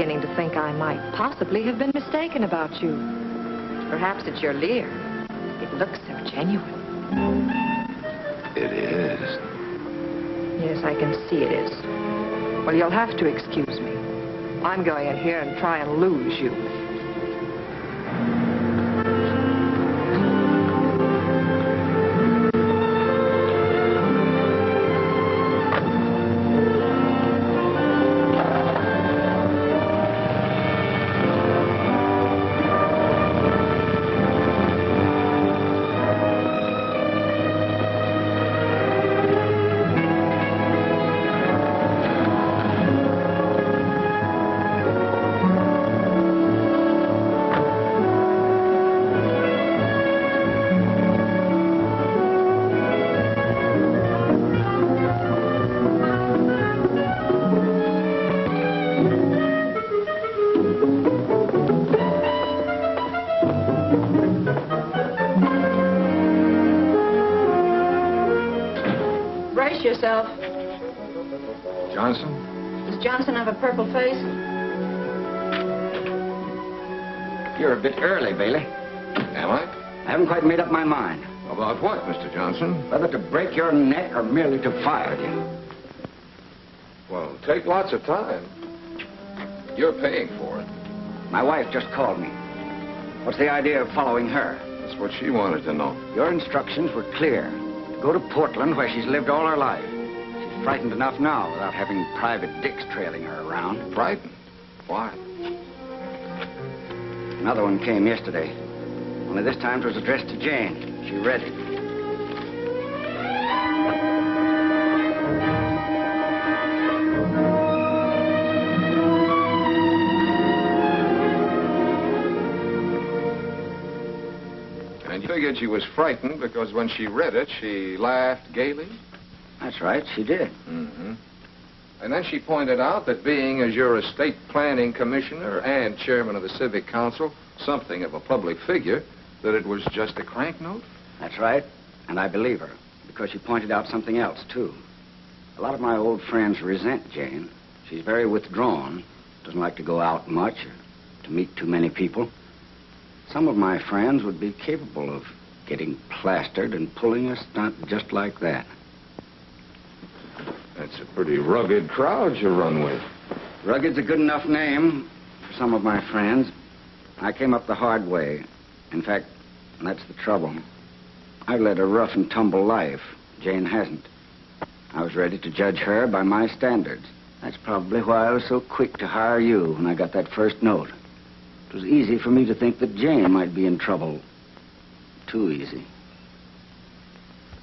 beginning to think I might possibly have been mistaken about you. Perhaps it's your leer. It looks so genuine. It is. Yes, I can see it is. Well, you'll have to excuse me. I'm going in here and try and lose you. I? Haven't quite made up my mind About what, Mr. Johnson? whether to break your neck or merely to fire you. Well, take lots of time. You're paying for it. My wife just called me. What's the idea of following her? That's what she wanted to know. Your instructions were clear. Go to Portland, where she's lived all her life. She's frightened enough now without having private dicks trailing her around. Frightened? Why? Another one came yesterday. Only this time it was addressed to Jane. She read it. And you figured she was frightened because when she read it, she laughed gaily? That's right, she did. Mm-hmm. And then she pointed out that being as your estate planning commissioner and chairman of the civic council, something of a public figure, that it was just a crank note? That's right. And I believe her. Because she pointed out something else, too. A lot of my old friends resent Jane. She's very withdrawn, doesn't like to go out much or to meet too many people. Some of my friends would be capable of getting plastered and pulling a stunt just like that. That's a pretty rugged crowd you run with. Rugged's a good enough name for some of my friends. I came up the hard way. In fact, that's the trouble. I've led a rough and tumble life. Jane hasn't. I was ready to judge her by my standards. That's probably why I was so quick to hire you when I got that first note. It was easy for me to think that Jane might be in trouble. Too easy.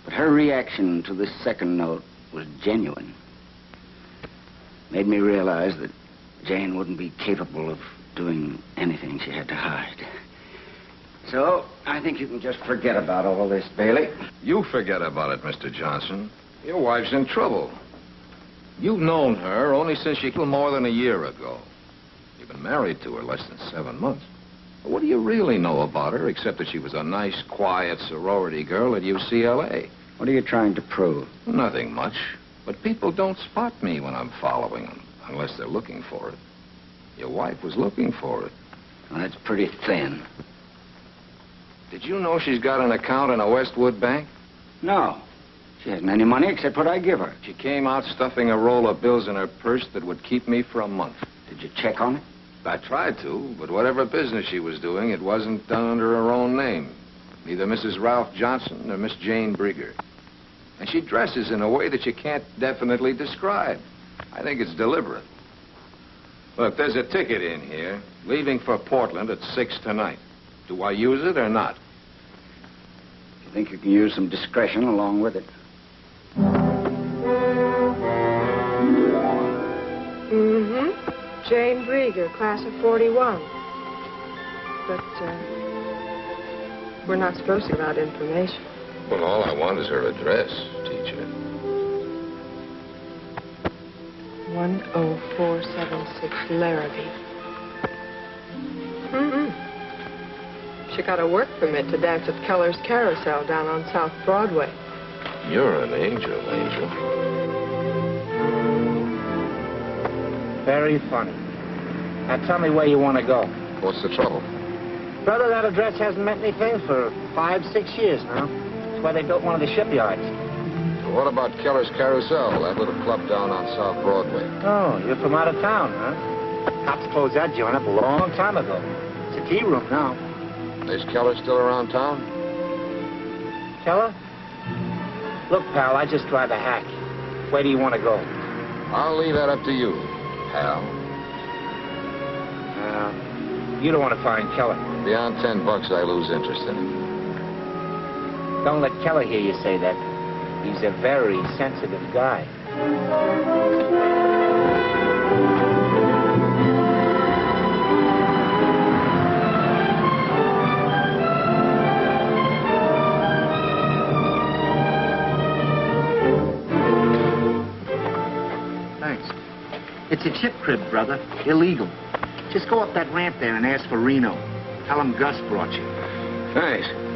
But her reaction to this second note was genuine. Made me realize that Jane wouldn't be capable of doing anything she had to hide. So, I think you can just forget about all this, Bailey. You forget about it, Mr. Johnson. Your wife's in trouble. You've known her only since she killed more than a year ago. You've been married to her less than seven months. What do you really know about her, except that she was a nice, quiet sorority girl at UCLA? What are you trying to prove? Nothing much. But people don't spot me when I'm following them, unless they're looking for it. Your wife was looking for it. Well, that's pretty thin. Did you know she's got an account in a Westwood bank? No. She hasn't any money except what I give her. She came out stuffing a roll of bills in her purse that would keep me for a month. Did you check on it? I tried to, but whatever business she was doing, it wasn't done under her own name. Neither Mrs. Ralph Johnson nor Miss Jane Brieger. And she dresses in a way that you can't definitely describe. I think it's deliberate. Look, there's a ticket in here, leaving for Portland at 6 tonight. Do I use it or not? You think you can use some discretion along with it? Mm-hmm. Jane Brieger, class of 41. But, uh, we're not supposed to give out information. Well, all I want is her address, teacher. 10476 Larrabee. Mm-hmm. She got a work permit to dance at Keller's Carousel down on South Broadway. You're an angel, Angel. Very funny. Now tell me where you want to go. What's the trouble? Brother, that address hasn't meant anything for five, six years now. It's where they built one of the shipyards. What about Keller's Carousel, that little club down on South Broadway? Oh, you're from out of town, huh? Cops closed that joint up a long time ago. It's a tea room now. Is Keller still around town? Keller? Look, pal, I just drive a hack. Where do you want to go? I'll leave that up to you, pal. Uh, you don't want to find Keller. Beyond ten bucks, I lose interest in him. Don't let Keller hear you say that. He's a very sensitive guy. It's a chip crib, brother. Illegal. Just go up that ramp there and ask for Reno. Tell him Gus brought you. Thanks.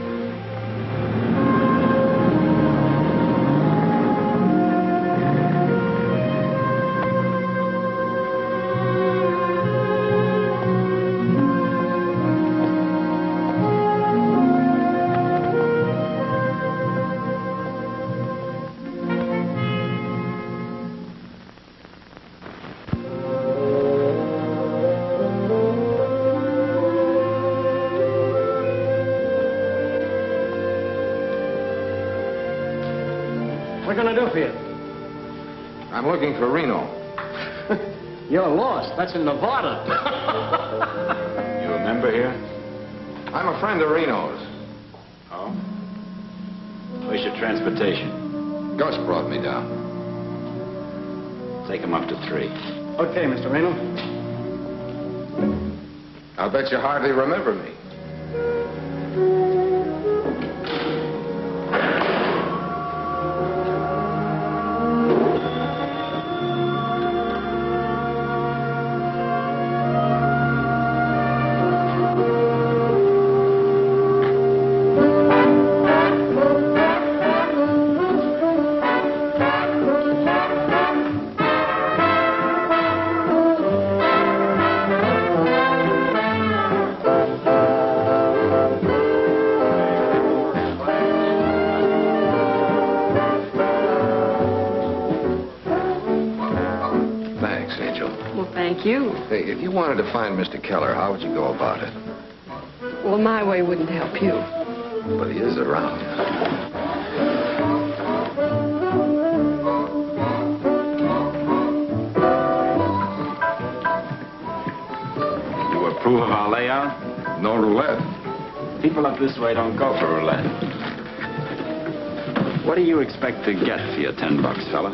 Looking for Reno. You're lost. That's in Nevada. You a member here? I'm a friend of Reno's. Oh? Where's your transportation? Gus brought me down. Take him up to three. okay, Mr. Reno. I'll bet you hardly remember me. You wanted to find Mr. Keller, how would you go about it? Well, my way wouldn't help you. But he is around. You approve of our layout? No roulette. People up this way don't go for roulette. What do you expect to get for your ten bucks, fella?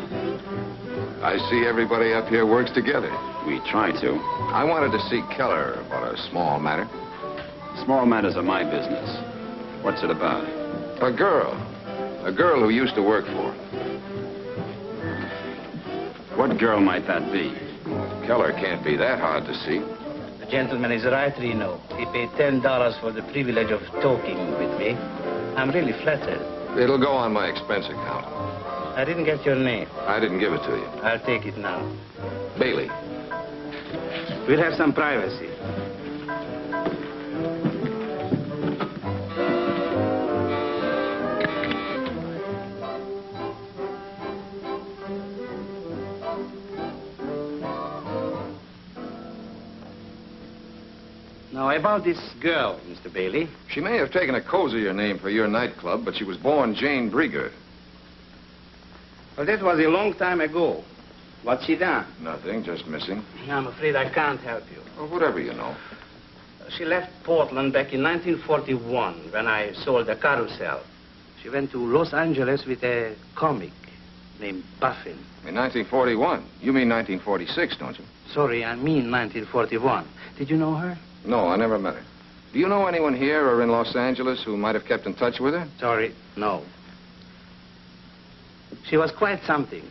I see everybody up here works together. We try to. I wanted to see Keller about a small matter. Small matters are my business. What's it about? A girl. A girl who used to work for him. What girl might that be? Keller can't be that hard to see. The gentleman is right, Reno. He paid ten dollars for the privilege of talking with me. I'm really flattered. It'll go on my expense account. I didn't get your name. I didn't give it to you. I'll take it now. Bailey. We'll have some privacy. Now, about this girl, Mr. Bailey. She may have taken a cozier name for your nightclub, but she was born Jane Brieger. Well, that was a long time ago. What's she done? Nothing, just missing. I'm afraid I can't help you. Or whatever you know. She left Portland back in 1941 when I sold the carousel. She went to Los Angeles with a comic named Buffin. In 1941. You mean 1946, don't you? Sorry, I mean 1941. Did you know her? No, I never met her. Do you know anyone here or in Los Angeles who might have kept in touch with her? Sorry, no. She was quite something.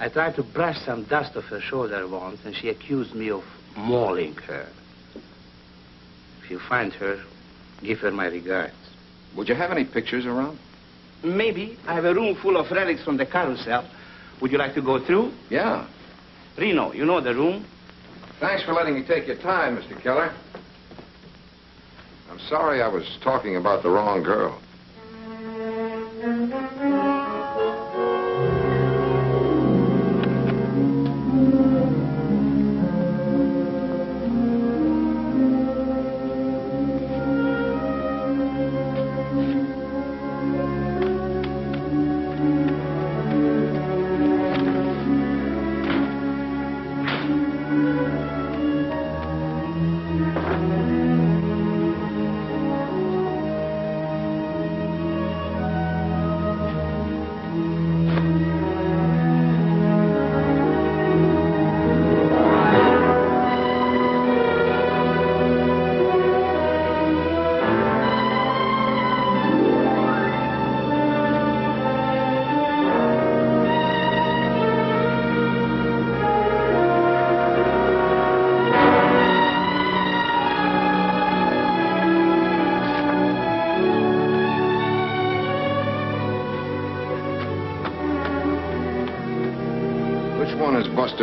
I tried to brush some dust off her shoulder once, and she accused me of mauling her. If you find her, give her my regards. Would you have any pictures around? Maybe. I have a room full of relics from the carousel. Would you like to go through? Yeah. Reno, you know the room? Thanks for letting me take your time, Mr. Keller. I'm sorry I was talking about the wrong girl.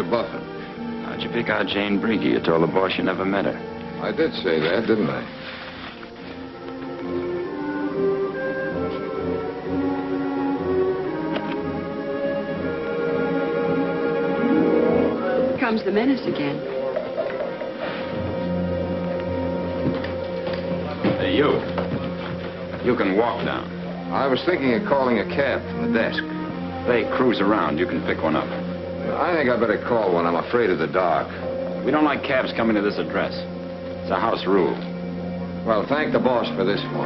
One is Buffin? How'd you pick out Jane Brieger? You told the boss you never met her. I did say that, didn't I? Comes the menace again. Hey, you. You can walk down. I was thinking of calling a cab from the desk. They cruise around. You can pick one up. I think I better call one. I'm afraid of the dark. We don't like cabs coming to this address. It's a house rule. Well, thank the boss for this for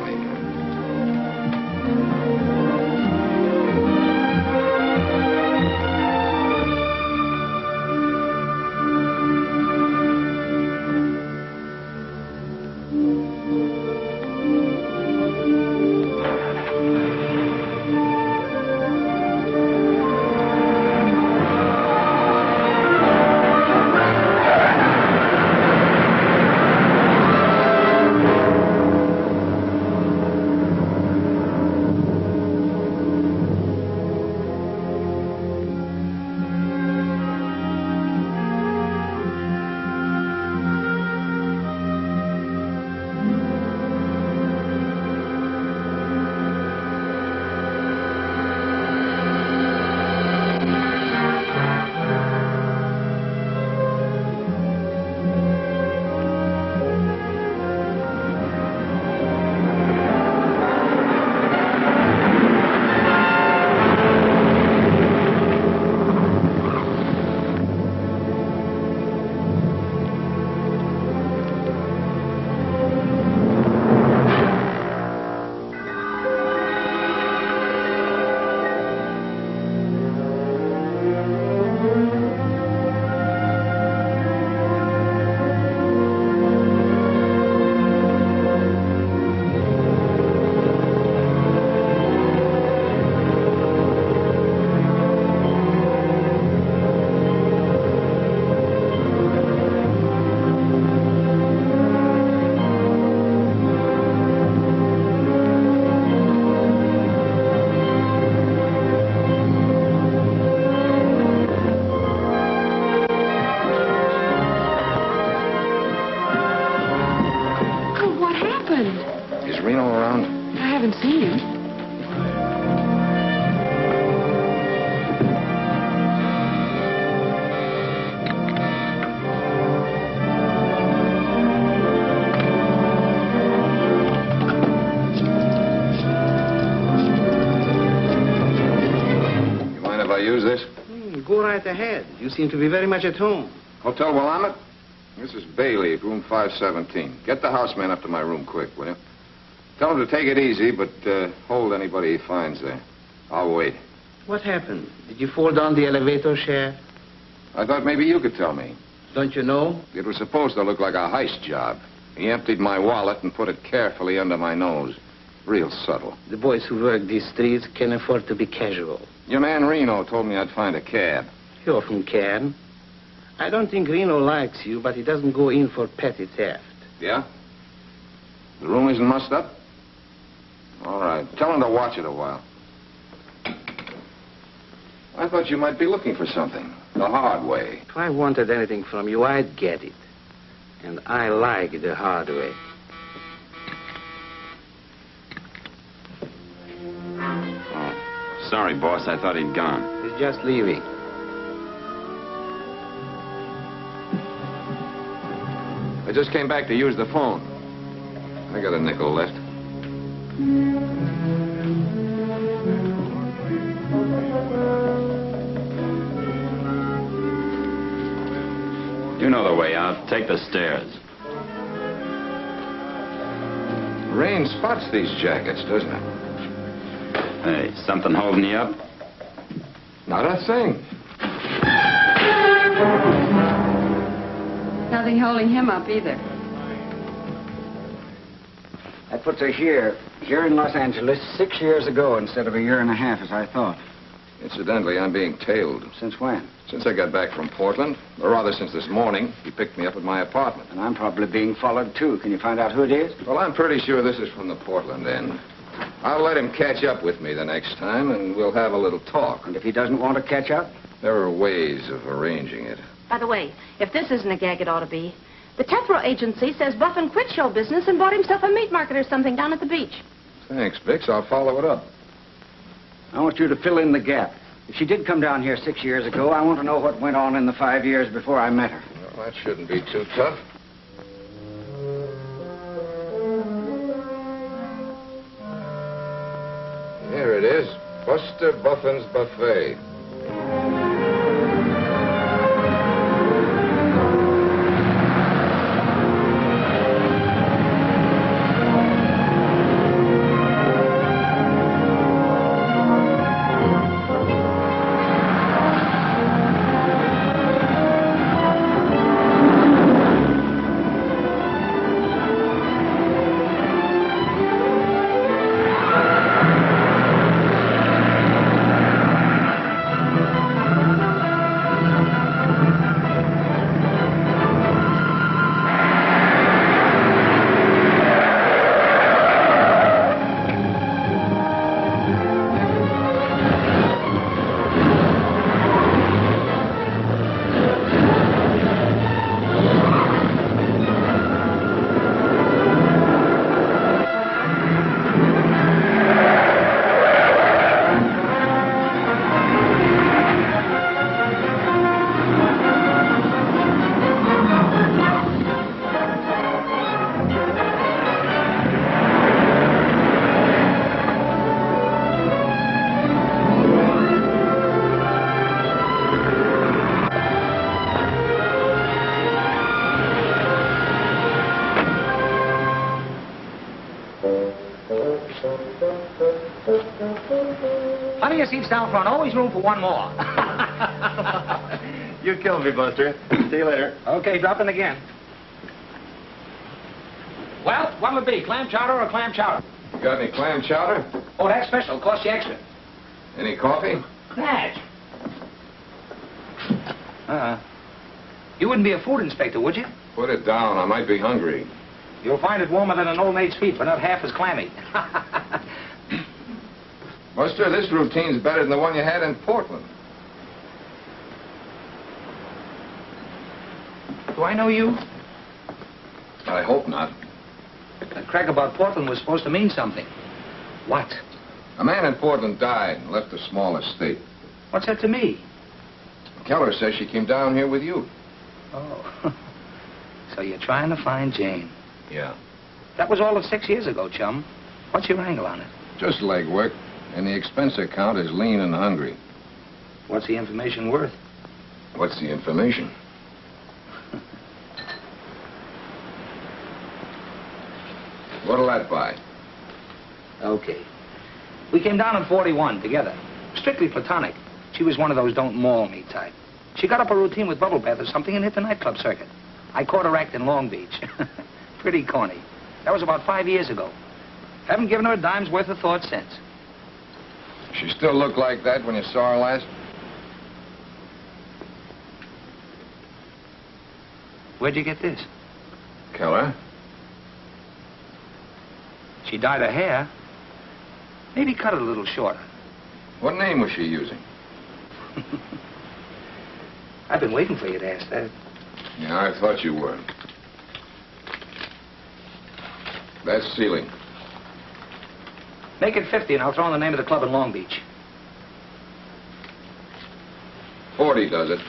You seem to be very much at home. Hotel Willamette? This is Bailey, room 517. Get the houseman up to my room quick, will you? Tell him to take it easy, but uh, hold anybody he finds there. I'll wait. What happened? Did you fall down the elevator shaft? I thought maybe you could tell me. Don't you know? It was supposed to look like a heist job. He emptied my wallet and put it carefully under my nose. Real subtle. The boys who work these streets can afford to be casual. Your man Reno told me I'd find a cab. He often can. I don't think Reno likes you, but he doesn't go in for petty theft. Yeah? The room isn't mussed up? All right. Tell him to watch it a while. I thought you might be looking for something. The hard way. If I wanted anything from you, I'd get it. And I like the hard way. Oh, sorry, boss. I thought he'd gone. He's just leaving. I just came back to use the phone. I got a nickel left. You know the way out. Take the stairs. Rain spots these jackets, doesn't it? Hey, something holding you up? Not a thing. Nothing holding him up either. That puts her here, here in Los Angeles, six years ago instead of a year and a half, as I thought. Incidentally, I'm being tailed. Since when? Since I got back from Portland, or rather since this morning, he picked me up at my apartment. And I'm probably being followed, too. Can you find out who it is? Well, I'm pretty sure this is from the Portland end. I'll let him catch up with me the next time, and we'll have a little talk. And if he doesn't want to catch up? There are ways of arranging it. By the way, if this isn't a gag, it ought to be. The Tethro agency says Buffin quit show business and bought himself a meat market or something down at the beach. Thanks, Bix. I'll follow it up. I want you to fill in the gap. If she did come down here six years ago, I want to know what went on in the five years before I met her. Well, that shouldn't be too tough. Here it is. Buster Buffin's Buffet. Room for one more. You killed me, Buster. See you later. okay, drop in again. Well, what'll it be? Clam chowder or clam chowder? You got any clam chowder? Oh, that's special. Cost you extra. Any coffee? Natch. Uh-uh. You wouldn't be a food inspector, would you? Put it down. I might be hungry. You'll find it warmer than an old maid's feet, but not half as clammy. Buster, this routine's better than the one you had in Portland. Do I know you? I hope not. That crack about Portland was supposed to mean something. What? A man in Portland died and left a small estate. What's that to me? Keller says she came down here with you. Oh. so you're trying to find Jane. Yeah. That was all of six years ago, chum. What's your angle on it? Just legwork. And the expense account is lean and hungry. What's the information worth? What's the information? What'll that buy? Okay. We came down in 41 together. Strictly platonic. She was one of those don't maul me type. She got up a routine with bubble bath or something and hit the nightclub circuit. I caught her act in Long Beach. Pretty corny. That was about five years ago. Haven't given her a dime's worth of thought since. She still looked like that when you saw her last? Where'd you get this? Keller? She dyed her hair. Maybe cut it a little shorter. What name was she using? I've been waiting for you to ask that. Yeah, I thought you were. That's ceiling. Make it 50 and I'll throw in the name of the club in Long Beach. 40 does it.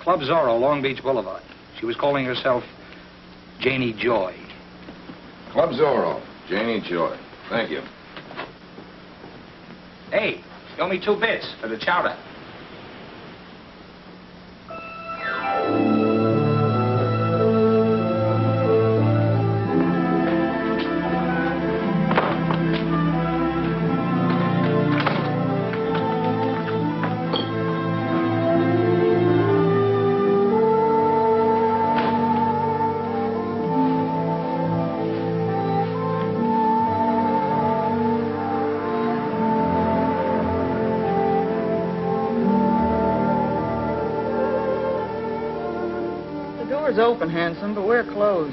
Club Zorro, Long Beach Boulevard. She was calling herself Janie Joy. Club Zorro, Janie Joy. Thank you. Hey, you owe me two bits for the chowder.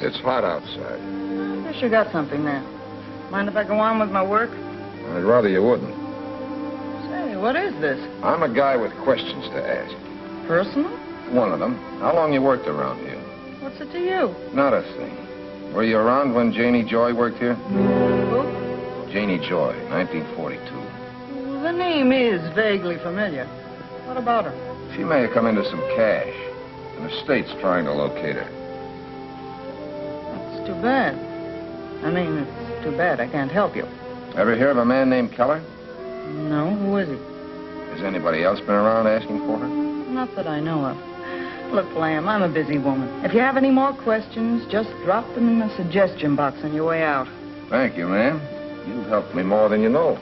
It's hot outside. I guess you got something there. Mind if I go on with my work? I'd rather you wouldn't. Say, what is this? I'm a guy with questions to ask. Personal? One of them. How long you worked around here? What's it to you? Not a thing. Were you around when Janie Joy worked here? Who? Janie Joy, 1942. The name is vaguely familiar. What about her? She may have come into some cash. And the state's trying to locate her. Too bad. I mean, it's too bad I can't help you. Ever hear of a man named Keller? No, who is he? Has anybody else been around asking for her? Not that I know of. Look, Lamb, I'm a busy woman. If you have any more questions, just drop them in the suggestion box on your way out. Thank you, ma'am. You've helped me more than you know.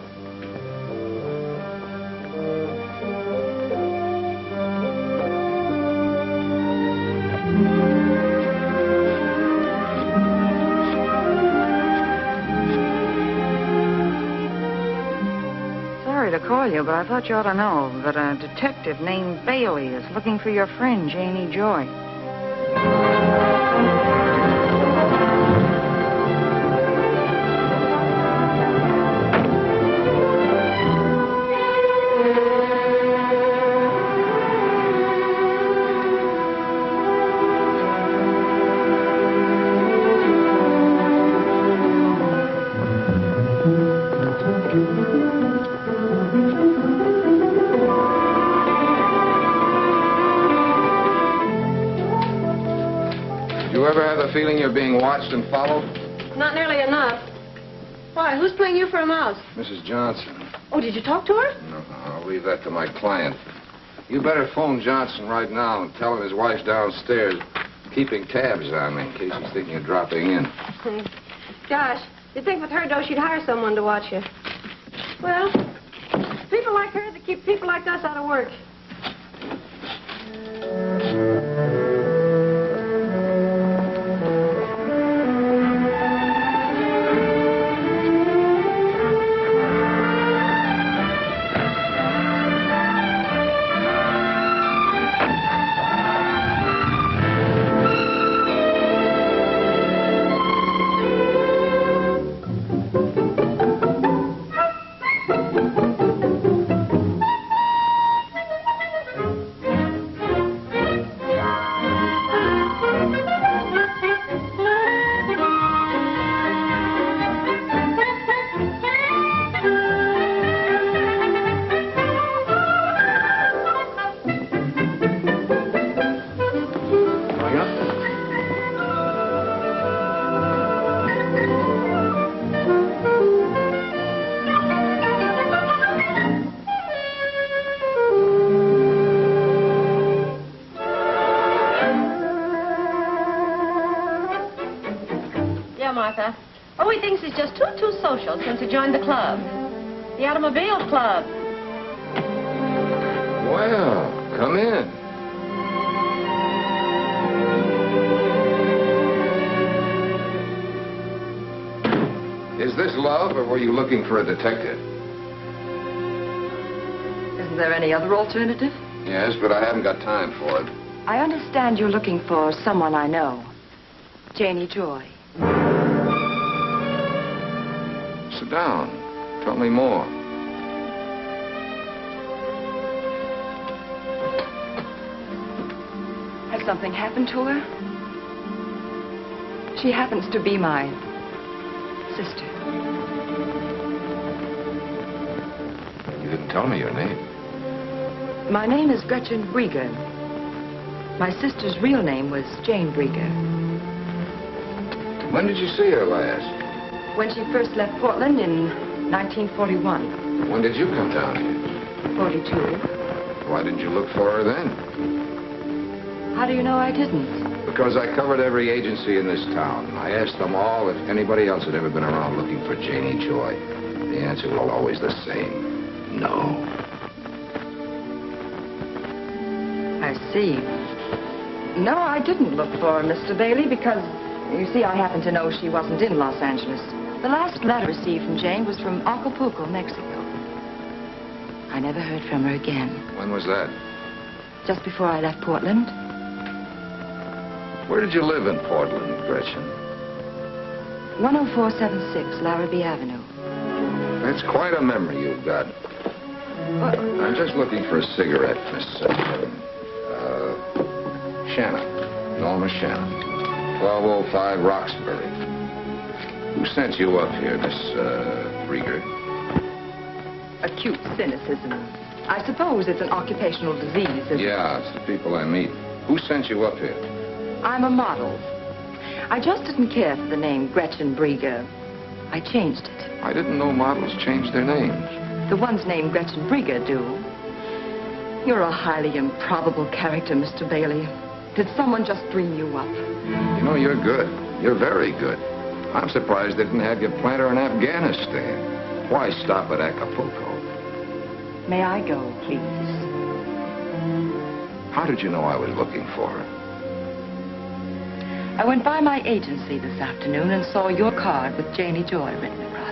Call you, but I thought you ought to know that a detective named Bailey is looking for your friend, Janie Joy. Being watched and followed? Not nearly enough. Why, who's playing you for a mouse? Mrs. Johnson. Oh, did you talk to her? No, no, I'll leave that to my client. You better phone Johnson right now and tell him his wife's downstairs keeping tabs on me in case he's thinking of dropping in. Gosh, you'd think with her dough she'd hire someone to watch you. Well, people like her that keep people like us out of work. Detective? Isn't there any other alternative? Yes, but I haven't got time for it. I understand you're looking for someone I know. Janie Joy. Sit down. Tell me more. Has something happened to her? She happens to be my sister. Tell me your name. My name is Gretchen Brieger. My sister's real name was Jane Brieger. When did you see her last? When she first left Portland in 1941. When did you come down here? 42. Why didn't you look for her then? How do you know I didn't? Because I covered every agency in this town. I asked them all if anybody else had ever been around looking for Janie Joy. The answer was always the same. No. I see. No, I didn't look for her, Mr. Bailey, because, you see, I happen to know she wasn't in Los Angeles. The last letter received from Jane was from Acapulco, Mexico. I never heard from her again. When was that? Just before I left Portland. Where did you live in Portland, Gretchen? 10476 Larrabee Avenue. That's quite a memory you've got. What? I'm just looking for a cigarette, Miss uh, uh, Shannon. Norma Shannon. 1205 Roxbury. Who sent you up here, Miss uh, Rieger? Acute cynicism. I suppose it's an occupational disease. isn't it? Yeah, it's the people I meet. Who sent you up here? I'm a model. I just didn't care for the name Gretchen Brieger. I changed it. I didn't know models changed their names. The ones named Gretchen Brieger do. You're a highly improbable character, Mr. Bailey. Did someone just dream you up? You know, you're good. You're very good. I'm surprised they didn't have you plant her in Afghanistan. Why stop at Acapulco? May I go, please? How did you know I was looking for her? I went by my agency this afternoon and saw your card with Janie Joy written across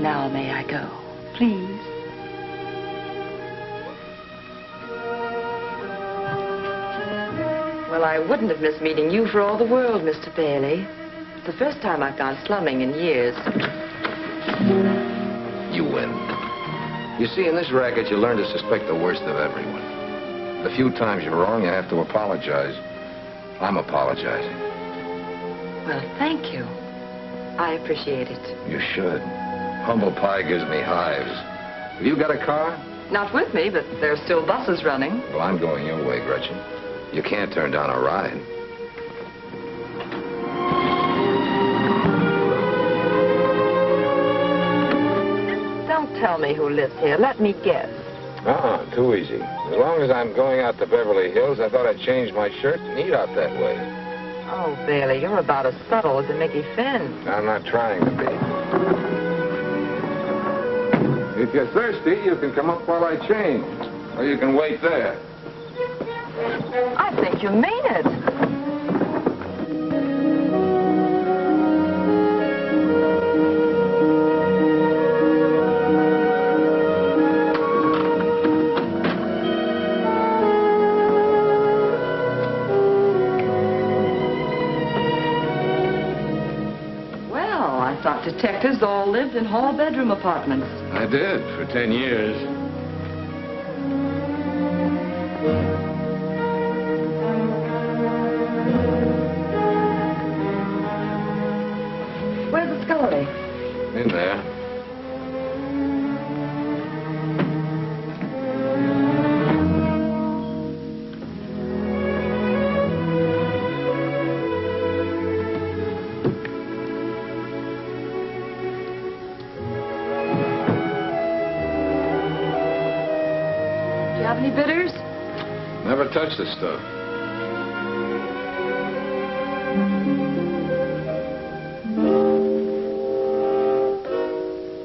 Now may I go, please? Well, I wouldn't have missed meeting you for all the world, Mr. Bailey. It's the first time I've gone slumming in years. You win. You see, in this racket, you learn to suspect the worst of everyone. The few times you're wrong, you have to apologize. I'm apologizing. Well, thank you. I appreciate it. You should. Humble pie gives me hives. Have you got a car? Not with me, but there are still buses running. Well, I'm going your way, Gretchen. You can't turn down a ride. Don't tell me who lives here. Let me guess. Uh-uh, too easy. As long as I'm going out to Beverly Hills, I thought I'd change my shirt and eat out that way. Oh, Bailey, you're about as subtle as a Mickey Finn. I'm not trying to be. If you're thirsty, you can come up while I change. Or you can wait there. I think you mean it. Detectives all lived in hall bedroom apartments. I did, for ten years. Never touched the stuff.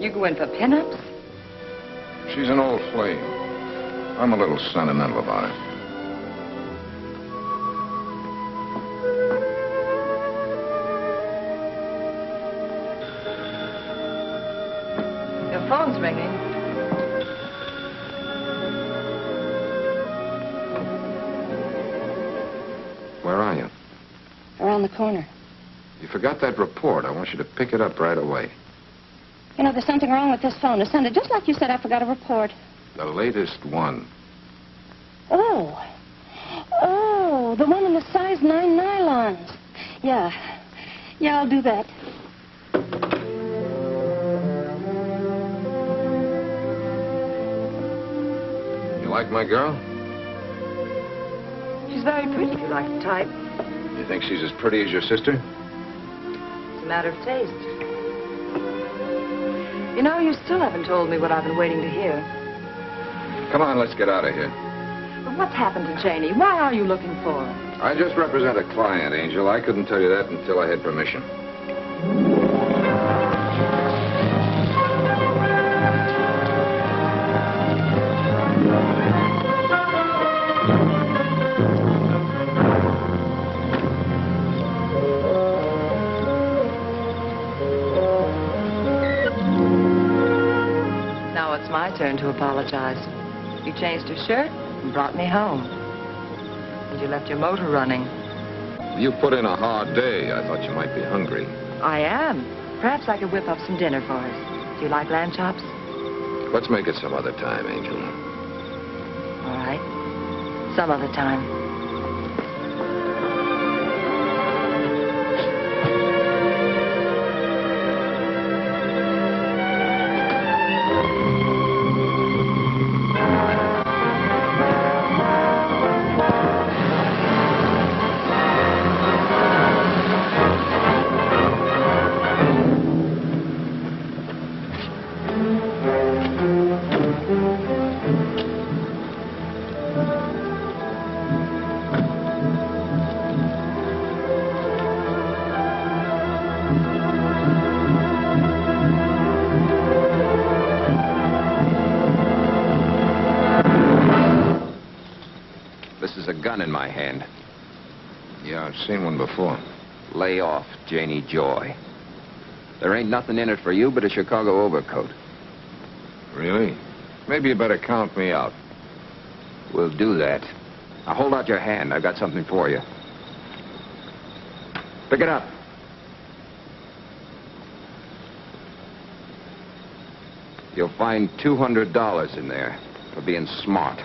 You go in for pinups? She's an old flame. I'm a little sentimental about it. Corner. You forgot that report. I want you to pick it up right away. You know, there's something wrong with this phone. It sounded just like you said I forgot a report. The latest one. Oh. Oh, the one in the size 9 nylons. Yeah. Yeah, I'll do that. You like my girl? She's very pretty if you like the type. You think she's as pretty as your sister? It's a matter of taste. You know, you still haven't told me what I've been waiting to hear. Come on, let's get out of here. But what's happened to Janie? Why are you looking for her? I just represent a client, Angel. I couldn't tell you that until I had permission. My turn to apologize. You changed your shirt and brought me home. And you left your motor running. You put in a hard day. I thought you might be hungry. I am. Perhaps I could whip up some dinner for us. Do you like lamb chops? Let's make it some other time, Angel. All right. Some other time. Joy. There ain't nothing in it for you but a Chicago overcoat. Really? Maybe you better count me out. We'll do that. Now hold out your hand. I've got something for you. Pick it up. You'll find $200 in there for being smart.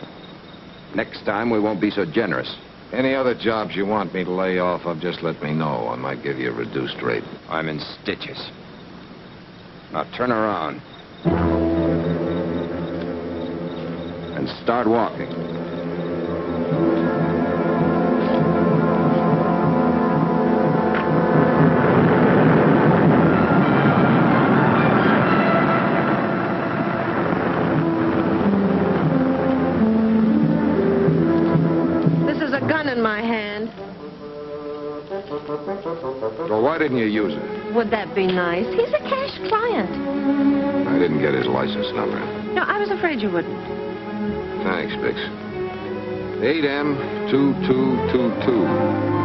Next time, we won't be so generous. Any other jobs you want me to lay off of, just let me know. I might give you a reduced rate. I'm in stitches. Now turn around. And start walking. Didn't you use it? Would that be nice? He's a cash client. I didn't get his license number. No, I was afraid you wouldn't. Thanks, Bix. 8M2222.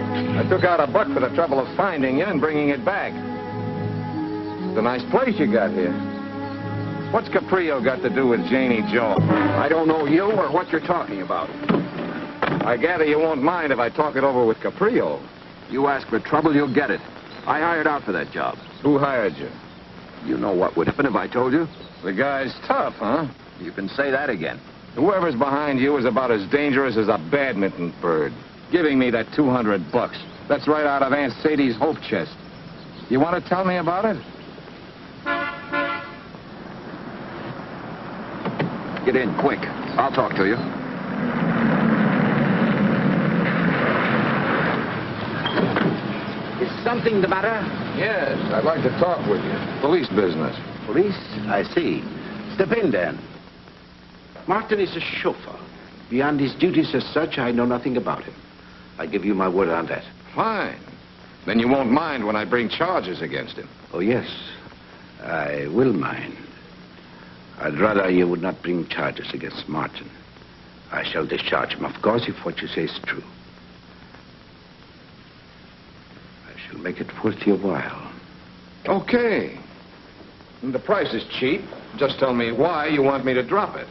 Night. I took out a buck for the trouble of finding you and bringing it back. It's a nice place you got here. What's Caprio got to do with Janie Joe? I don't know you or what you're talking about. I gather you won't mind if I talk it over with Caprio. You ask for trouble, you'll get it. I hired out for that job. Who hired you? You know what would happen if I told you? The guy's tough, huh? You can say that again. Whoever's behind you is about as dangerous as a badminton bird. Giving me that 200 bucks. That's right out of Aunt Sadie's hope chest. You want to tell me about it? Get in, quick. I'll talk to you. Is something the matter? Yes, I'd like to talk with you. Police business. Police? I see. Step in, then. Martin is a chauffeur. Beyond his duties as such, I know nothing about him. I give you my word on that. Fine. Then you won't mind when I bring charges against him. Oh, yes. I will mind. I'd rather you would not bring charges against Martin. I shall discharge him, of course, if what you say is true. I shall make it worth your while. Okay. The price is cheap. Just tell me why you want me to drop it.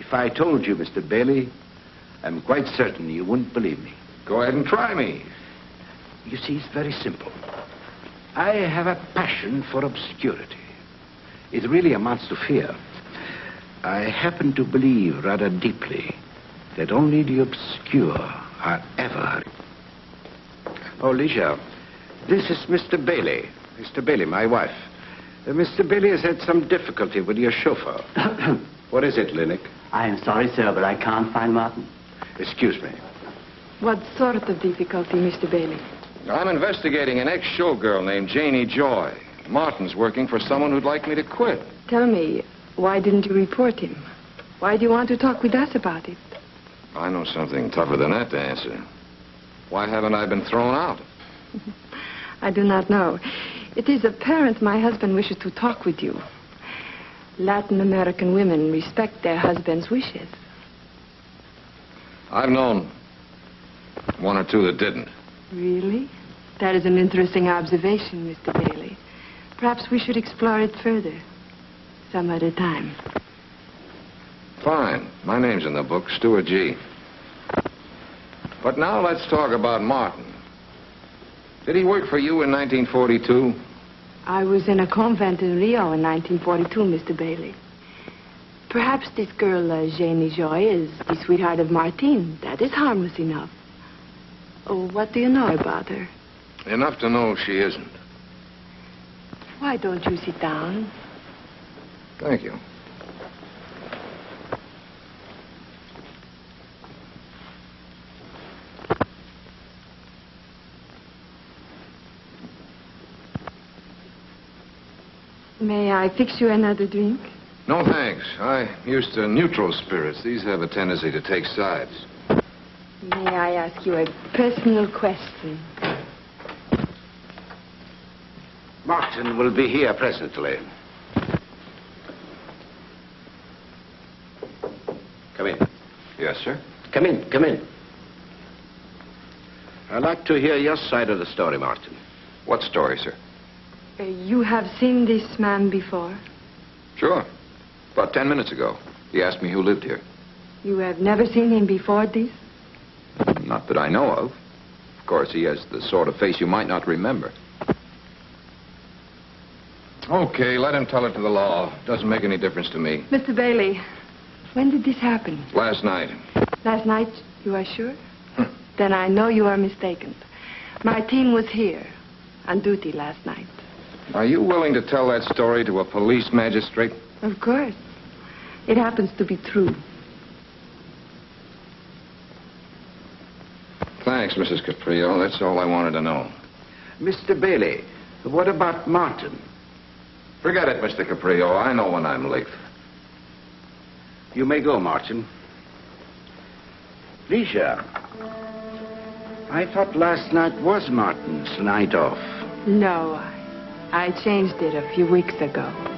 If I told you, Mr. Bailey, I'm quite certain you wouldn't believe me. Go ahead and try me. You see, it's very simple. I have a passion for obscurity. It really amounts to fear. I happen to believe rather deeply that only the obscure are ever. Oh, Ligia, this is Mr. Bailey. Mr. Bailey, my wife. Uh, Mr. Bailey has had some difficulty with your chauffeur. what is it, Linnick? I am sorry, sir, but I can't find Martin. Excuse me. What sort of difficulty, Mr. Bailey? I'm investigating an ex-showgirl named Janie Joy. Martin's working for someone who'd like me to quit. Tell me, why didn't you report him? Why do you want to talk with us about it? I know something tougher than that to answer. Why haven't I been thrown out? I do not know. It is apparent my husband wishes to talk with you. Latin American women respect their husbands' wishes. I've known one or two that didn't. Really? That is an interesting observation, Mr. Bailey. Perhaps we should explore it further. Some other time. Fine. My name's in the book, Stuart G. But now let's talk about Martin. Did he work for you in 1942? I was in a convent in Rio in 1942, Mr. Bailey. Perhaps this girl, uh, Janie Joy, is the sweetheart of Martine. That is harmless enough. Oh, what do you know about her? Enough to know she isn't. Why don't you sit down? Thank you. May I fix you another drink? No, thanks. I'm used to neutral spirits. These have a tendency to take sides. May I ask you a personal question? Martin will be here presently. Come in. Yes, sir. Come in, come in. I'd like to hear your side of the story, Martin. What story, sir? Uh, you have seen this man before? Sure. About ten minutes ago. He asked me who lived here. You have never seen him before this? Not that I know of. Of course, he has the sort of face you might not remember. Okay, let him tell it to the law. Doesn't make any difference to me. Mr. Bailey, when did this happen? Last night. Last night, you are sure? then I know you are mistaken. My team was here, on duty last night. Are you willing to tell that story to a police magistrate? Of course. It happens to be true. Thanks, Mrs. Caprio. That's all I wanted to know. Mr. Bailey, what about Martin? Forget it, Mr. Caprio. I know when I'm late. You may go, Martin. Licia, I thought last night was Martin's night off. No, I changed it a few weeks ago.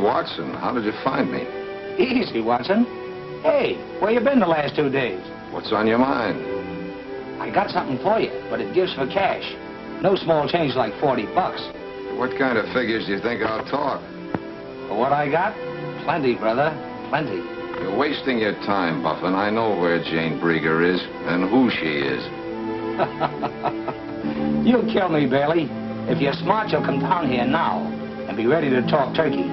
Watson. How did you find me? Easy, Watson. Hey, where you been the last two days? What's on your mind? I got something for you, but it gives for cash. No small change like 40 bucks. What kind of figures do you think I'll talk? For what I got? Plenty, brother. Plenty. You're wasting your time, Buffin. I know where Jane Brieger is and who she is. You'll kill me, Bailey. If you're smart, you'll come down here now and be ready to talk turkey.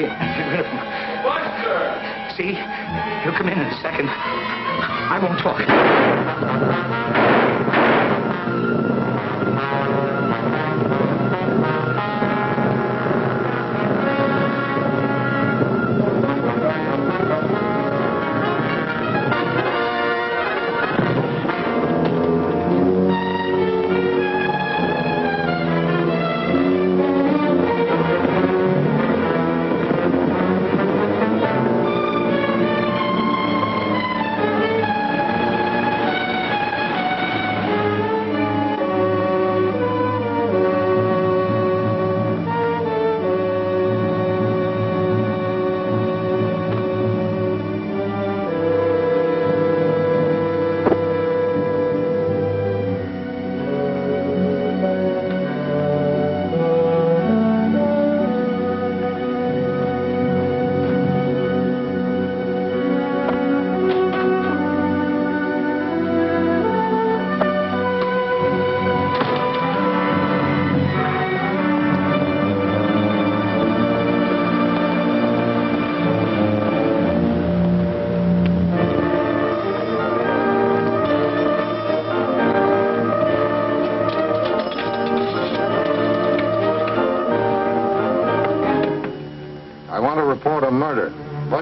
Give him a story and get rid of him. Buster! See? He'll come in in a second. I won't talk.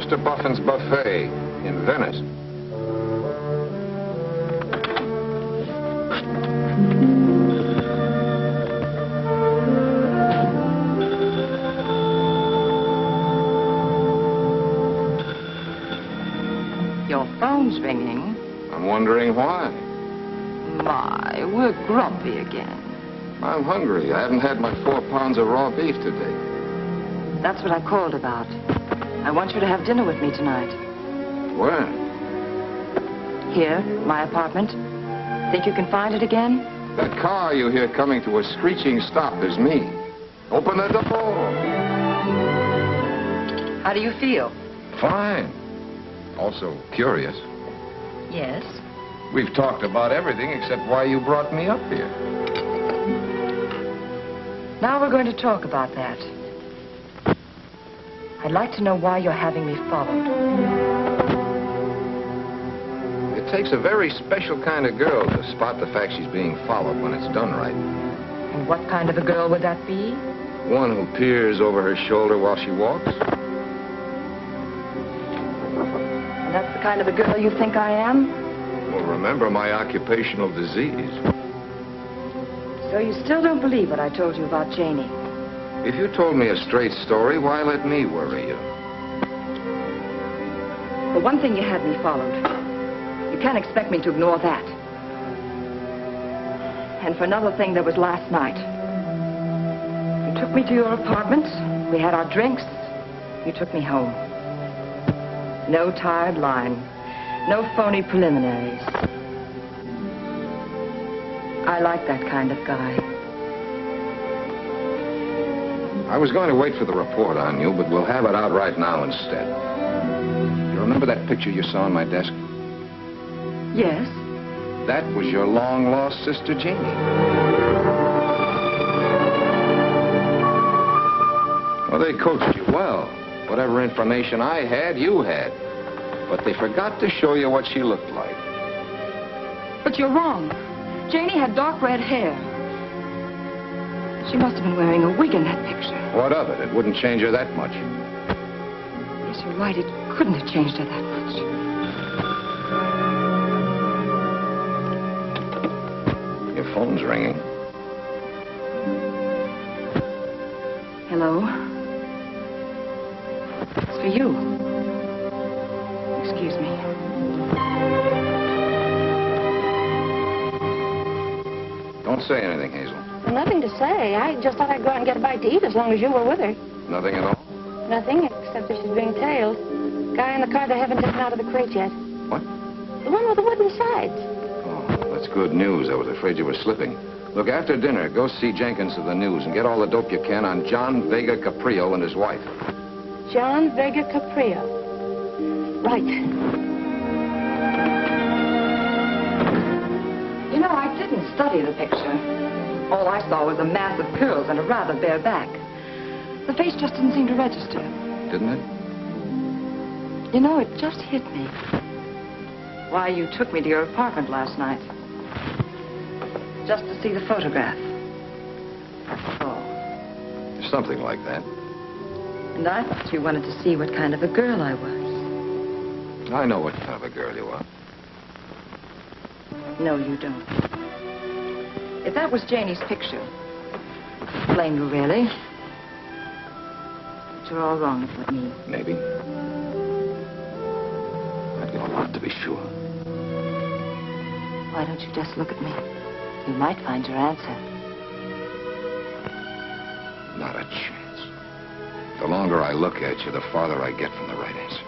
Buster Buffin's Buffet in Venice. Your phone's ringing. I'm wondering why. My, we're grumpy again. I'm hungry. I haven't had my four pounds of raw beef today. That's what I called tonight. Where? Here, my apartment. Think you can find it again? That car you hear coming to a screeching stop is me. Open the door. How do you feel? Fine. Also curious. Yes. We've talked about everything except why you brought me up here. Now we're going to talk about that. I'd like to know why you're having me followed. It takes a very special kind of girl to spot the fact she's being followed when it's done right. And what kind of a girl would that be? One who peers over her shoulder while she walks. And that's the kind of a girl you think I am? Well, remember my occupational disease. So you still don't believe what I told you about Janie? If you told me a straight story, why let me worry you? For one thing, you had me followed. You can't expect me to ignore that. And for another thing, there was last night. You took me to your apartment. We had our drinks. You took me home. No tired line. No phony preliminaries. I like that kind of guy. I was going to wait for the report on you, but we'll have it out right now instead. You remember that picture you saw on my desk? Yes? That was your long-lost sister, Janie. Well, they coached you well. Whatever information I had, you had. But they forgot to show you what she looked like. But you're wrong. Janie had dark red hair. She must have been wearing a wig in that picture. What of it? It wouldn't change her that much. Yes, you're right. It couldn't have changed her that much. Your phone's ringing. Hello? It's for you. Excuse me. Don't say anything, Hazel. Nothing to say. I just thought I'd go out and get a bite to eat as long as you were with her. Nothing at all? Nothing, except that she's being tailed. Guy in the car they haven't taken out of the crate yet. What? The one with the wooden sides. Oh, that's good news. I was afraid you were slipping. Look, after dinner, go see Jenkins of the News and get all the dope you can on John Vega Caprio and his wife. John Vega Caprio. Right. You know, I didn't study the picture. All I saw was a mass of curls and a rather bare back. The face just didn't seem to register. Didn't it? You know, it just hit me. Why you took me to your apartment last night. Just to see the photograph. Oh. Something like that. And I thought you wanted to see what kind of a girl I was. I know what kind of a girl you are. No, you don't. If that was Janie's picture, blame you, really. But you're all wrong about me. Maybe. I'd give a lot to be sure. Why don't you just look at me? You might find your answer. Not a chance. The longer I look at you, the farther I get from the right answer.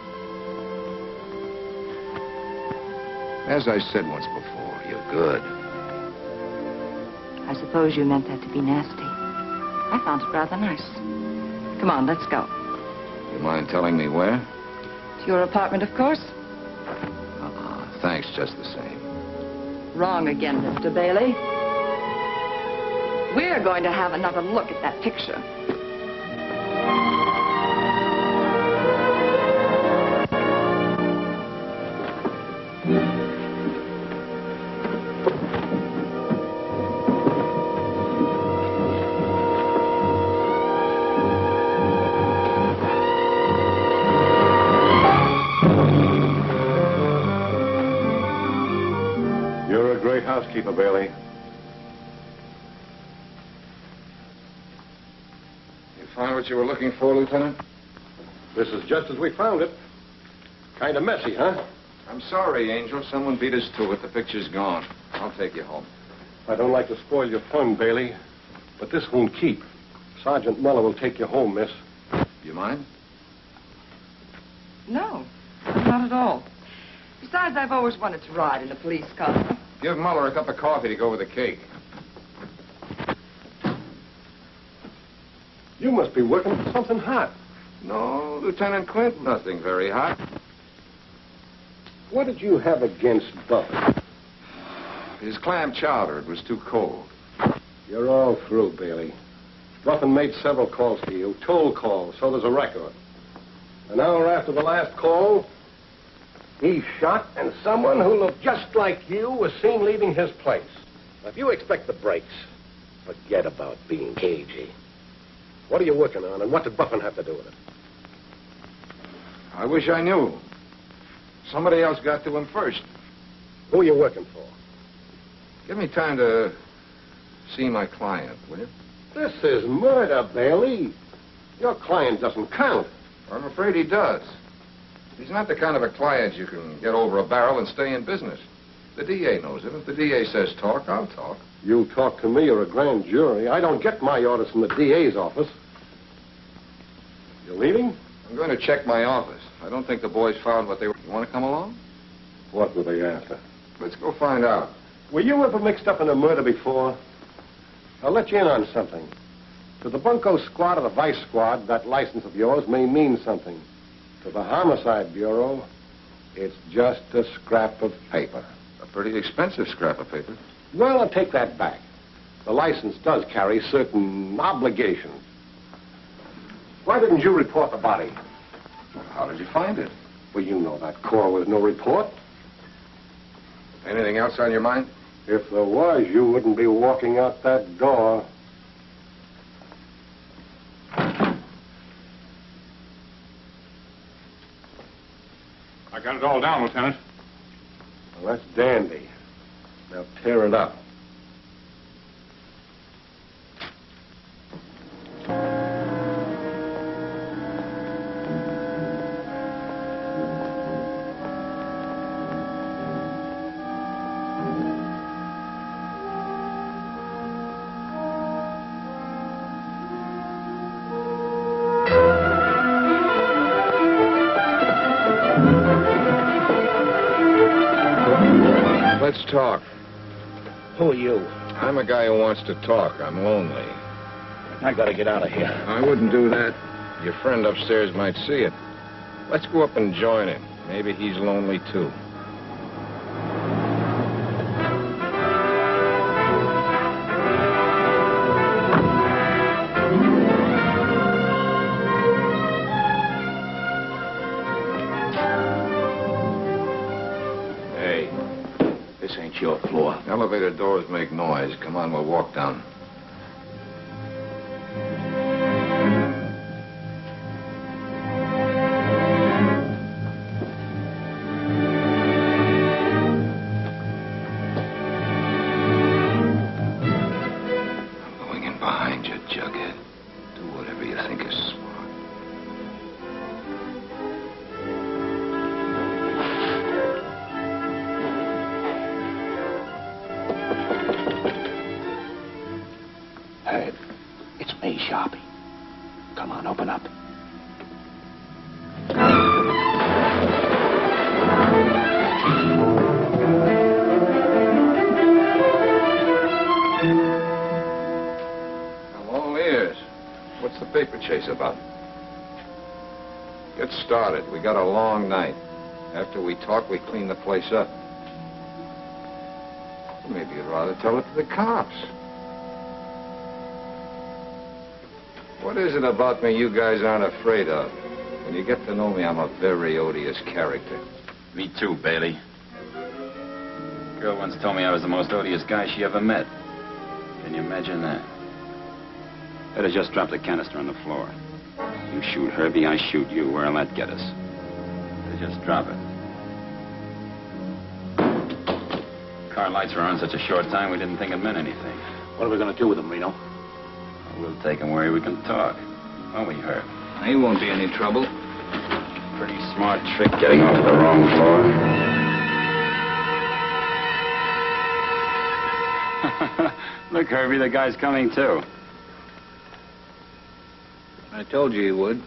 As I said once before, you're good. I suppose you meant that to be nasty. I found it rather nice. Come on, let's go. You mind telling me where? To your apartment, of course. Uh-uh. Thanks just the same. Wrong again, Mr. Bailey. We're going to have another look at that picture. You find you were looking for, Lieutenant? This is just as we found it. Kind of messy, huh? I'm sorry, Angel. Someone beat us to it. The picture's gone. I'll take you home. I don't like to spoil your fun, Bailey, but this won't keep. Sergeant Muller will take you home, miss. You mind? No, not at all. Besides, I've always wanted to ride in a police car. Give Muller a cup of coffee to go with the cake. You must be working for something hot. No, Lieutenant Clint, nothing very hot. What did you have against Buck? His clam chowder, it was too cold. You're all through, Bailey. Buffin made several calls to you, toll calls, so there's a record. An hour after the last call, he shot, and someone who looked just like you was seen leaving his place. Now, if you expect the breaks, forget about being cagey. What are you working on, and what did Buffin have to do with it? I wish I knew. Somebody else got to him first. Who are you working for? Give me time to see my client, will you? This is murder, Bailey. Your client doesn't count. I'm afraid he does. He's not the kind of a client you can get over a barrel and stay in business. The DA knows it. If the DA says talk, I'll talk. You talk to me or a grand jury. I don't get my orders from the DA's office. You're leaving? I'm going to check my office. I don't think the boys found what they were. You want to come along? What were they after? Let's go find out. Were you ever mixed up in a murder before? I'll let you in on something. To the Bunko squad or the vice squad, that license of yours may mean something. To the Homicide Bureau, it's just a scrap of paper. A pretty expensive scrap of paper. Well, I'll take that back. The license does carry certain obligations. Why didn't you report the body? How did you find it? Well, you know that call was no report. Anything else on your mind? If there was, you wouldn't be walking out that door. I got it all down, Lieutenant. Well, that's dandy. Now tear it up. I'm a guy who wants to talk. I'm lonely. I gotta get out of here. I wouldn't do that. Your friend upstairs might see it. Let's go up and join him. Maybe he's lonely, too. Doors make noise. Come on, we'll walk down. Got a long night. After we talk, we clean the place up. Maybe you'd rather tell it to the cops. What is it about me you guys aren't afraid of? When you get to know me, I'm a very odious character. Me too, Bailey. Girl once told me I was the most odious guy she ever met. Can you imagine that? Better just drop the canister on the floor. You shoot Herbie, I shoot you. Where'll that get us? Better just drop it. Car lights were on such a short time, we didn't think it meant anything. What are we going to do with him, Reno? We'll take him where we can talk. Won't we, Herb? He won't be any trouble. Pretty smart trick getting off the wrong floor. Look, Herbie, the guy's coming too. I told you he would.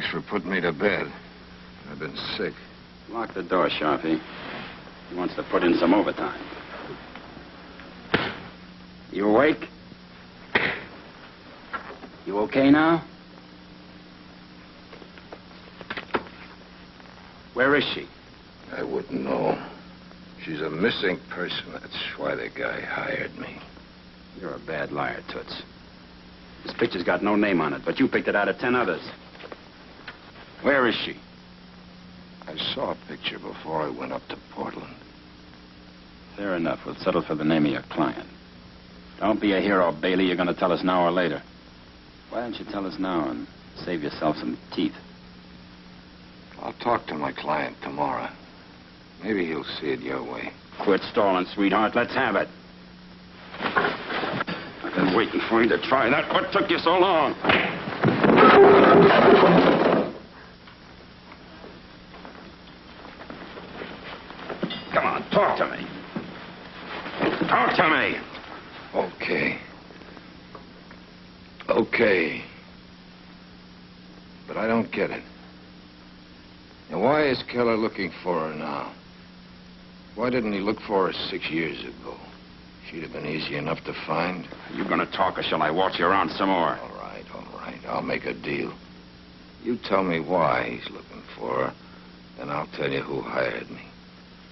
Thanks for putting me to bed. I've been sick. Lock the door, Sharpie. He wants to put in some overtime. You awake? You okay now? Where is she? I wouldn't know. She's a missing person. That's why the guy hired me. You're a bad liar, Toots. This picture's got no name on it, but you picked it out of ten others. Where is she? I saw a picture before I went up to Portland. Fair enough. We'll settle for the name of your client. Don't be a hero, Bailey. You're going to tell us now or later. Why don't you tell us now and save yourself some teeth? I'll talk to my client tomorrow. Maybe he'll see it your way. Quit stalling, sweetheart. Let's have it. I've been waiting for you to try that. What took you so long? Come on, talk to me. Talk to me. Okay. Okay. But I don't get it. And why is Keller looking for her now? Why didn't he look for her six years ago? She'd have been easy enough to find. Are you going to talk or shall I watch you around some more? All right, all right. I'll make a deal. You tell me why he's looking for her, and I'll tell you who hired me.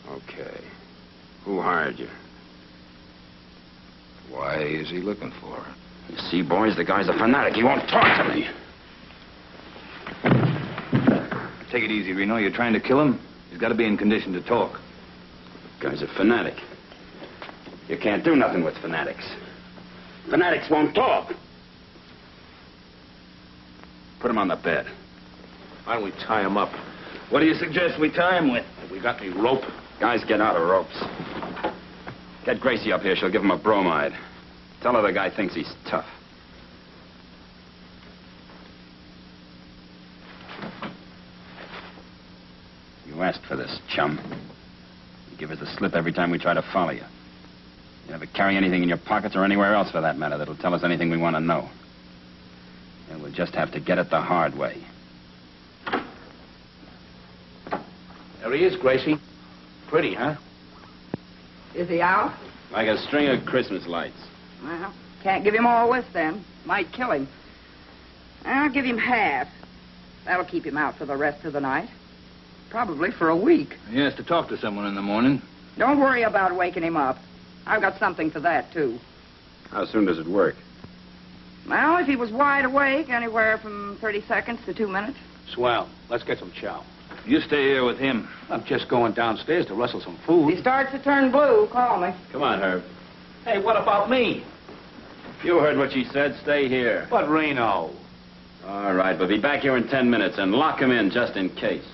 Okay. Who hired you? Why is he looking for her? You see, boys, the guy's a fanatic. He won't talk to me. Take it easy, Reno. You're trying to kill him? He's got to be in condition to talk. Guy's a fanatic. You can't do nothing with fanatics. Fanatics won't talk. Put him on the bed. Why don't we tie him up? What do you suggest we tie him with? Have We got any rope? Guys, get out of ropes. Get Gracie up here. She'll give him a bromide. Tell her the guy thinks he's tough. You asked for this, chum. You give us the slip every time we try to follow you. You never carry anything in your pockets or anywhere else, for that matter, that'll tell us anything we want to know. And we'll just have to get it the hard way. There he is, Gracie. Pretty, huh? Is he out? Like a string of Christmas lights. Well, can't give him all this then. Might kill him. I'll give him half. That'll keep him out for the rest of the night. Probably for a week. He has to talk to someone in the morning. Don't worry about waking him up. I've got something for that, too. How soon does it work? Well, if he was wide awake, anywhere from 30 seconds to two minutes. Swell. Let's get some chow. You stay here with him. I'm just going downstairs to rustle some food. If he starts to turn blue, call me. Come on, Herb. Hey, what about me? You heard what she said. Stay here. But Reno. All right, but be back here in ten minutes and lock him in just in case.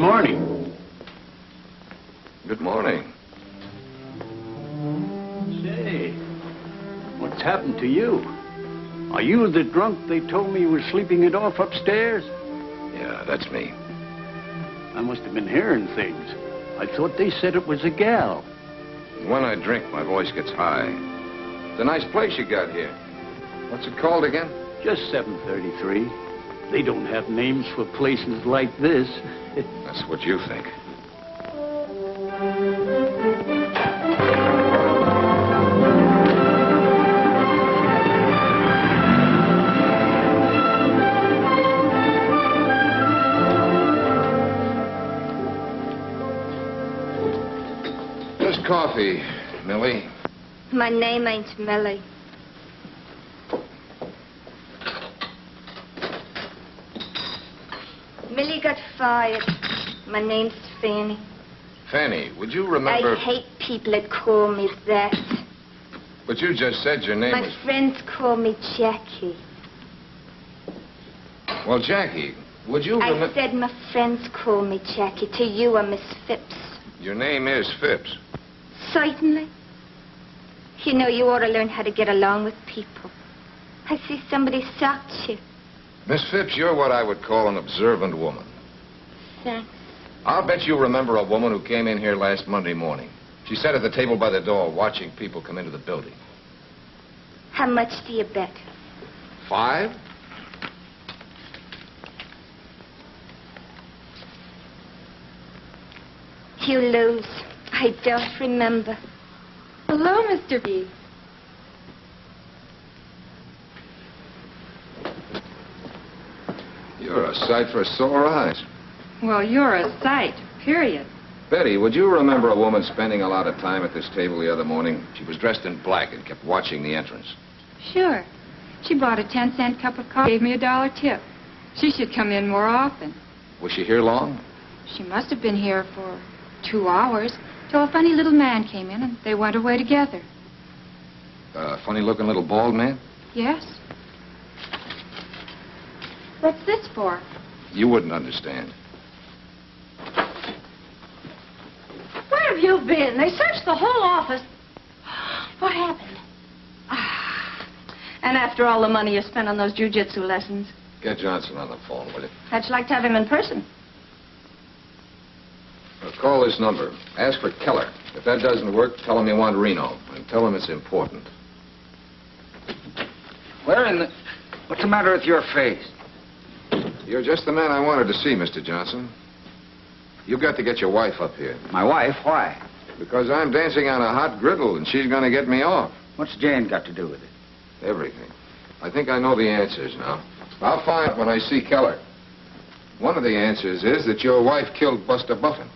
Morning. Good morning. Say, what's happened to you? Are you the drunk they told me was sleeping it off upstairs? Yeah, that's me. I must have been hearing things. I thought they said it was a gal. When I drink, my voice gets high. It's a nice place you got here. What's it called again? Just 733. They don't have names for places like this. That's what you think. Just coffee, Millie. My name ain't Millie. Millie got fired. My name's Fanny. Fanny, would you remember... I hate people that call me that. But you just said your name My was... friends call me Jackie. Well, Jackie, would you remember? I said my friends call me Jackie. To you, I'm Miss Phipps. Your name is Phipps. Certainly. You know, you ought to learn how to get along with people. I see somebody socked you. Miss Phipps, you're what I would call an observant woman. Thanks. I'll bet you remember a woman who came in here last Monday morning. She sat at the table by the door watching people come into the building. How much do you bet? Five? You lose. I don't remember. Hello, Mr. B. You're a sight for sore eyes. Well, you're a sight, period. Betty, would you remember a woman spending a lot of time at this table the other morning? She was dressed in black and kept watching the entrance. Sure. She bought a 10 cent cup of coffee, gave me a dollar tip. She should come in more often. Was she here long? She must have been here for two hours till a funny little man came in and they went away together. A funny looking little bald man? Yes. What's this for? You wouldn't understand. Where have you been? They searched the whole office. What happened? Ah. And after all the money you spent on those jujitsu lessons, Get Johnson on the phone, will you? how'd you like to have him in person? Now, call this number. Ask for Keller. If that doesn't work, tell him you want Reno. And tell him it's important. Where in the... What's the matter with your face? You're just the man I wanted to see, Mr. Johnson. You've got to get your wife up here. My wife? Why? Because I'm dancing on a hot griddle and she's going to get me off. What's Jane got to do with it? Everything. I think I know the answers now. I'll find when I see Keller. One of the answers is that your wife killed Buster Buffin.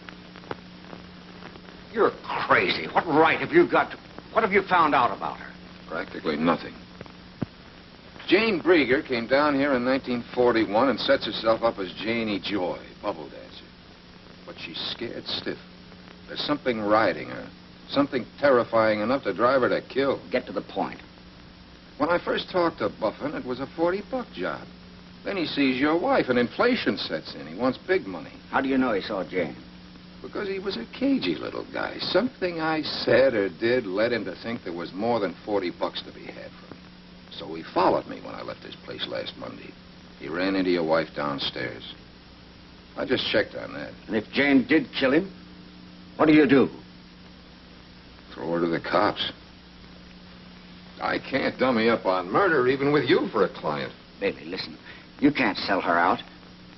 You're crazy. What right have you got to... What have you found out about her? Practically nothing. Jane Brieger came down here in 1941 and sets herself up as Janie Joy, bubble dancer. She's scared stiff. There's something riding her. Something terrifying enough to drive her to kill. Get to the point. When I first talked to Buffin, it was a 40-buck job. Then he sees your wife, and inflation sets in. He wants big money. How do you know he saw Jane? Because he was a cagey little guy. Something I said or did led him to think there was more than 40 bucks to be had from me. So he followed me when I left this place last Monday. He ran into your wife downstairs. I just checked on that. And if Jane did kill him, what do you do? Throw her to the cops. I can't dummy up on murder even with you for a client. Bailey, listen. You can't sell her out.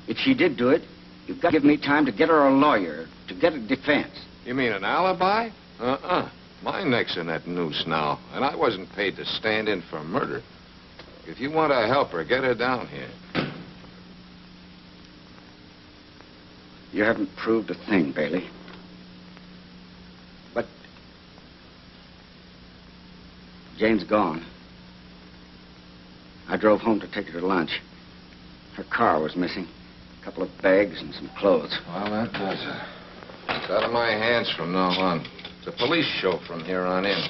If she did do it, you've got to give me time to get her a lawyer, to get a defense. You mean an alibi? Uh-uh. My neck's in that noose now, and I wasn't paid to stand in for murder. If you want to help her, get her down here. You haven't proved a thing, Bailey. But Jane's gone. I drove home to take her to lunch. Her car was missing. A couple of bags and some clothes. Well, that does it. It's out of my hands from now on. It's a police show from here on in.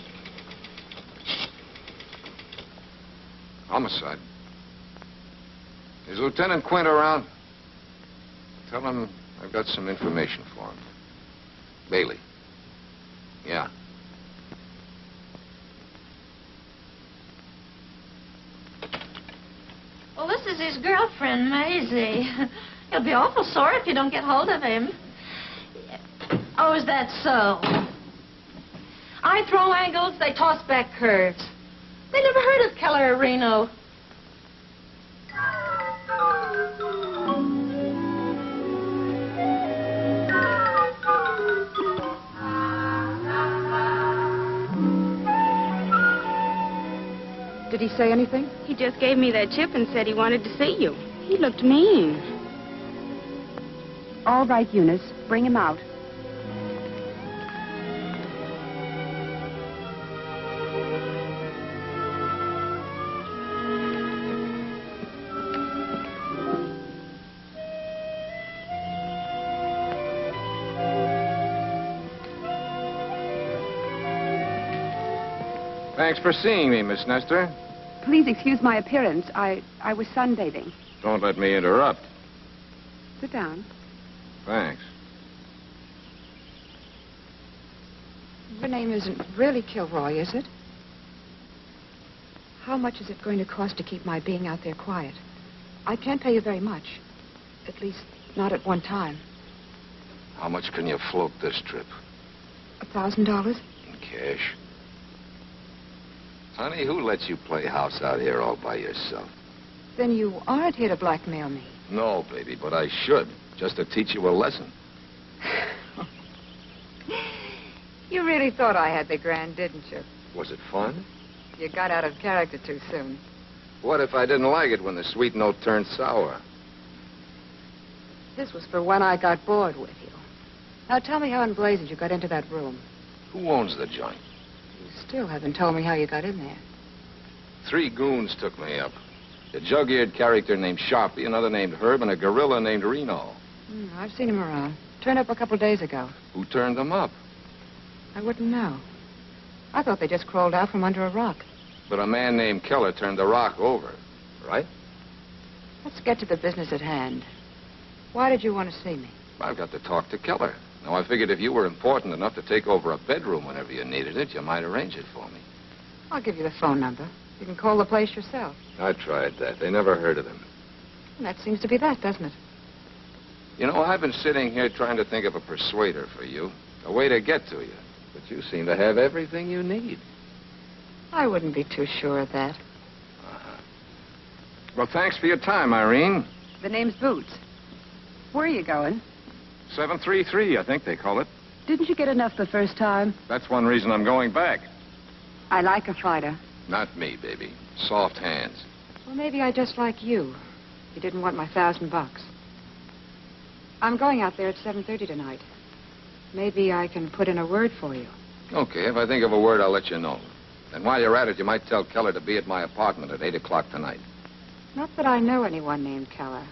Homicide. Is Lieutenant Quint around? Tell him I've got some information for him. Bailey. Yeah. Well, this is his girlfriend, Maisie. He'll be awful sore if you don't get hold of him. Oh, is that so? I throw angles, they toss back curves. They never heard of Keller Reno. Did he say anything? He just gave me that chip and said he wanted to see you. He looked mean. All right, Eunice. Bring him out. Thanks for seeing me, Miss Nestor. Please excuse my appearance. I, I was sunbathing. Don't let me interrupt. Sit down. Thanks. Your name isn't really Kilroy, is it? How much is it going to cost to keep my being out there quiet? I can't pay you very much. At least, not at one time. How much can you float this trip? A thousand dollars? In cash. Honey, who lets you play house out here all by yourself? Then you aren't here to blackmail me. No, baby, but I should. Just to teach you a lesson. You really thought I had the grand, didn't you? Was it fun? You got out of character too soon. What if I didn't like it when the sweet note turned sour? This was for when I got bored with you. Now tell me how in blazes you got into that room. Who owns the joint? You still haven't told me how you got in there. Three goons took me up. A jug-eared character named Sharpie, another named Herb, and a gorilla named Reno. Hmm, I've seen him around. Turned up a couple days ago. Who turned them up? I wouldn't know. I thought they just crawled out from under a rock. But a man named Keller turned the rock over, right? Let's get to the business at hand. Why did you want to see me? I've got to talk to Keller. Now, I figured if you were important enough to take over a bedroom whenever you needed it, you might arrange it for me. I'll give you the phone number. You can call the place yourself. I tried that. They never heard of him. And that seems to be that, doesn't it? You know, I've been sitting here trying to think of a persuader for you, a way to get to you. But you seem to have everything you need. I wouldn't be too sure of that. Uh-huh. Well, thanks for your time, Irene. The name's Boots. Where are you going? 733, I think they call it. Didn't you get enough the first time? That's one reason I'm going back. I like a fighter. Not me, baby. Soft hands. Well, maybe I just like you. You didn't want my thousand bucks. I'm going out there at 7.30 tonight. Maybe I can put in a word for you. Okay, if I think of a word, I'll let you know. And while you're at it, you might tell Keller to be at my apartment at 8 o'clock tonight. Not that I know anyone named Keller.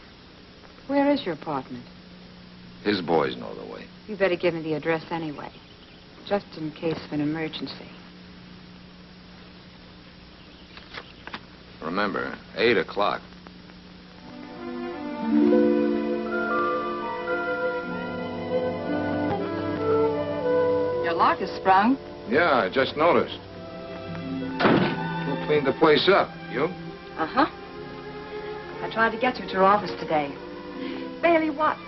Where is your apartment? His boys know the way. You better give me the address anyway, just in case of an emergency. Remember, 8 o'clock. Your lock is sprung. Yeah, I just noticed. Who cleaned the place up? You? Uh-huh. I tried to get you to your office today. Bailey, what?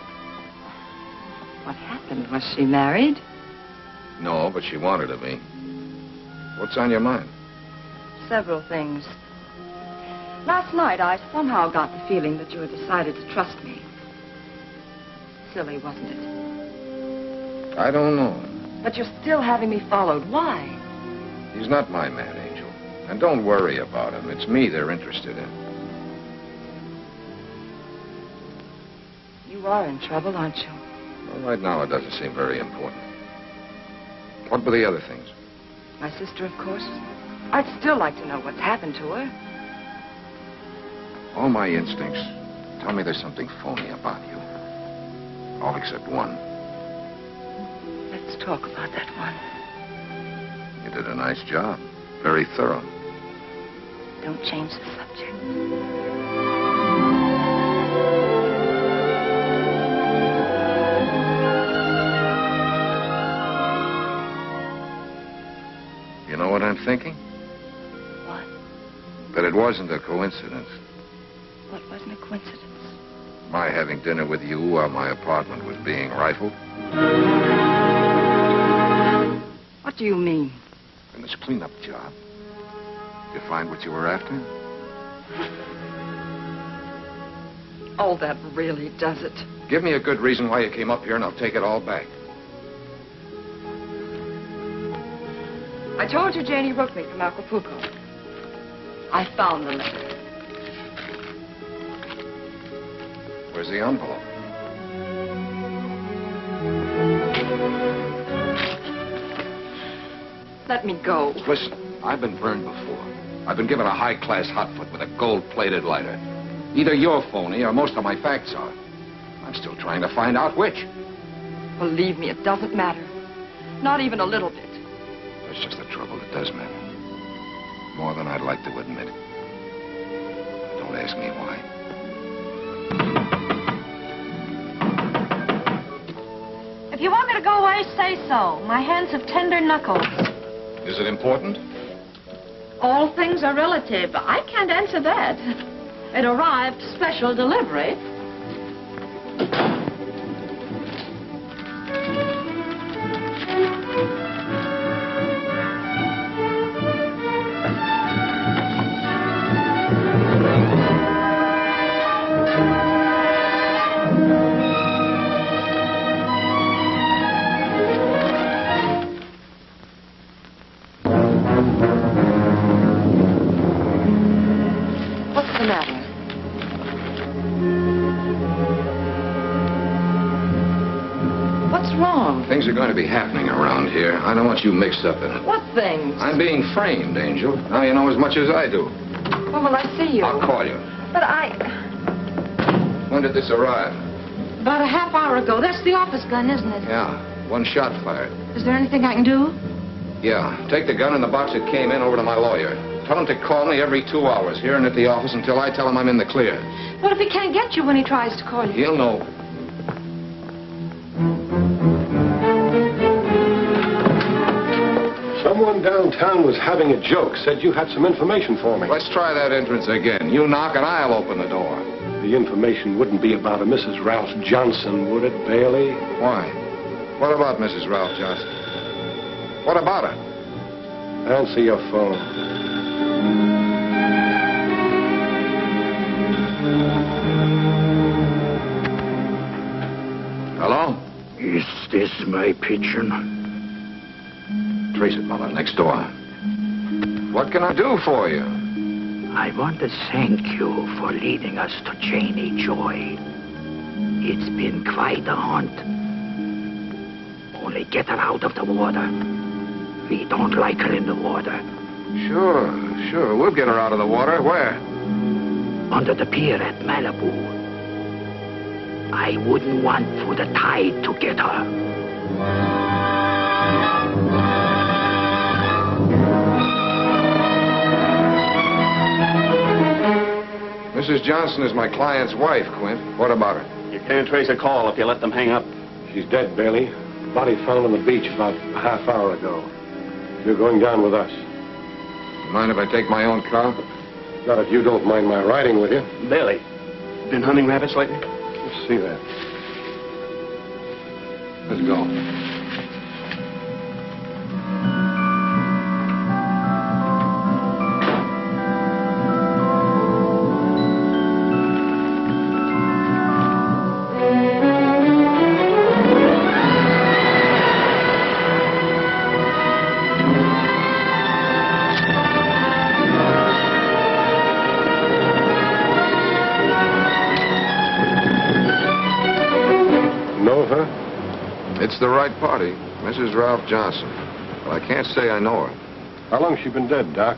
What happened? Was she married? No, but she wanted to be. What's on your mind? Several things. Last night, I somehow got the feeling that you had decided to trust me. Silly, wasn't it? I don't know. But you're still having me followed. Why? He's not my man, Angel. And don't worry about him. It's me they're interested in. You are in trouble, aren't you? Well, right now, it doesn't seem very important. What were the other things? My sister, of course. I'd still like to know what's happened to her. All my instincts tell me there's something phony about you. All except one. Let's talk about that one. You did a nice job. Very thorough. Don't change the subject. But it wasn't a coincidence. What wasn't a coincidence? My having dinner with you while my apartment was being rifled. What do you mean? In this cleanup job. You find what you were after? Oh, that really does it. Give me a good reason why you came up here, and I'll take it all back. I told you Janie wrote me from Acapulco. I found the letter. Where's the envelope? Let me go. Listen, I've been burned before. I've been given a high-class hotfoot with a gold-plated lighter. Either you're phony or most of my facts are. I'm still trying to find out which. Believe me, it doesn't matter. Not even a little bit. That's just the trouble. It does matter. More than I'd like to admit. Don't ask me why. If you want me to go away, say so. My hands have tender knuckles. Is it important? All things are relative. I can't answer that. It arrived special delivery. Going to be happening around here. I don't want you mixed up in it. What things? I'm being framed, Angel. Now you know as much as I do. When will I see you? I'll call you. But I... When did this arrive? About a half hour ago. That's the office gun, isn't it? Yeah, one shot fired. Is there anything I can do? Yeah, take the gun and the box that came in over to my lawyer. Tell him to call me every two hours here and at the office until I tell him I'm in the clear. What if he can't get you when he tries to call you? He'll know. Someone downtown was having a joke, said you had some information for me. Let's try that entrance again. You knock and I'll open the door. The information wouldn't be about a Mrs. Ralph Johnson, would it, Bailey? Why? What about Mrs. Ralph Johnson? What about her? Answer your phone. Hello? Is this my pigeon? Trace it, Mother, next door. What can I do for you? I want to thank you for leading us to Janie Joy. It's been quite a hunt. Only get her out of the water. We don't like her in the water. Sure, sure. We'll get her out of the water. Where? Under the pier at Malibu. I wouldn't want for the tide to get her. Mrs. Johnson is my client's wife, Quint. What about her? You can't trace a call if you let them hang up. She's dead, Bailey. Body found on the beach about a half hour ago. You're going down with us. Mind if I take my own car? Not if you don't mind my riding with you. Bailey, been hunting rabbits lately? Let's see that. Let's go. Mrs. Ralph Johnson. But I can't say I know her. How long's she been dead, Doc?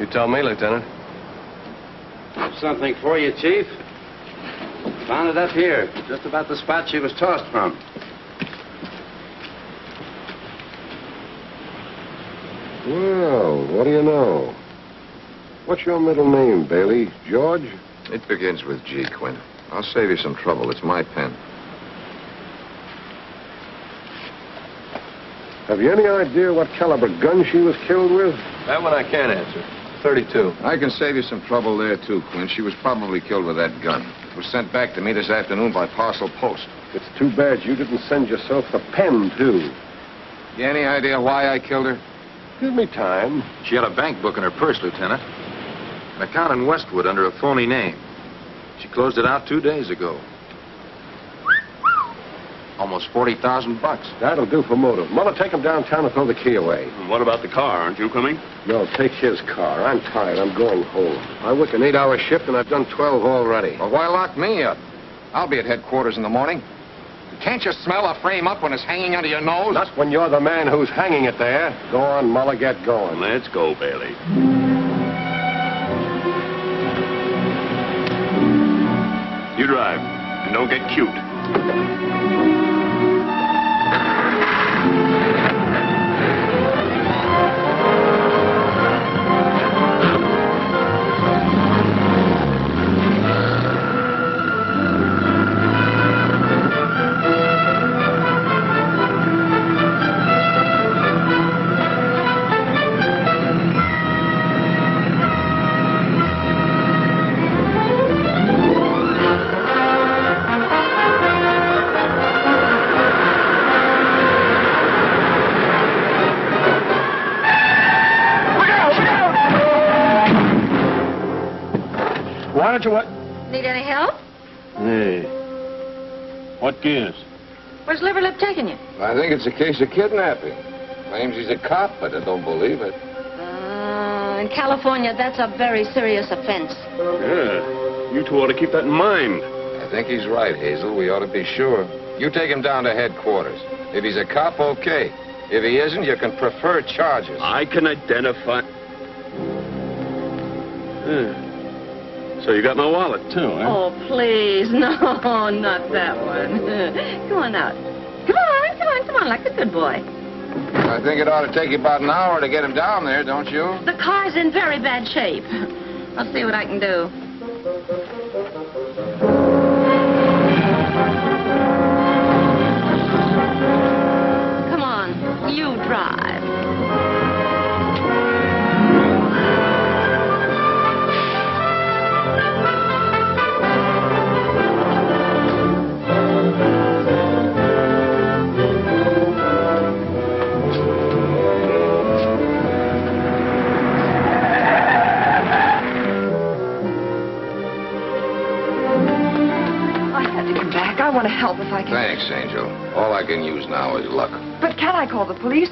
You tell me, Lieutenant. Something for you, Chief. Found it up here, just about the spot she was tossed from. Well, what do you know? What's your middle name, Bailey? George? It begins with G, Quinn. I'll save you some trouble. It's my pen. Have you any idea what caliber gun she was killed with? That one I can't answer. 32. I can save you some trouble there, too, Quinn. She was probably killed with that gun. It was sent back to me this afternoon by parcel post. It's too bad you didn't send yourself the pen, too. You any idea why I killed her? Give me time. She had a bank book in her purse, Lieutenant. An account in Westwood under a phony name. She closed it out two days ago. Almost 40,000 bucks. That'll do for motive. Mother, take him downtown and throw the key away. What about the car? Aren't you coming? No, take his car. I'm tired. I'm going home. I work an eight-hour shift, and I've done 12 already. Well, why lock me up? I'll be at headquarters in the morning. Can't you smell a frame up when it's hanging under your nose? Not when you're the man who's hanging it there. Go on, Muller, get going. Let's go, Bailey. You drive, and don't get cute. Don't you what? Need any help? Hey. What gives? Where's Liverlip taking you? I think it's a case of kidnapping. Claims he's a cop, but I don't believe it. Uh, in California, that's a very serious offense. Yeah. You two ought to keep that in mind. I think he's right, Hazel. We ought to be sure. You take him down to headquarters. If he's a cop, okay. If he isn't, you can prefer charges. I can identify. Yeah. So you got my wallet, too, eh? Oh, please. No, not that one. Come on out. Come on, come on, come on, like a good boy. I think it ought to take you about an hour to get him down there, don't you? The car's in very bad shape. I'll see what I can do.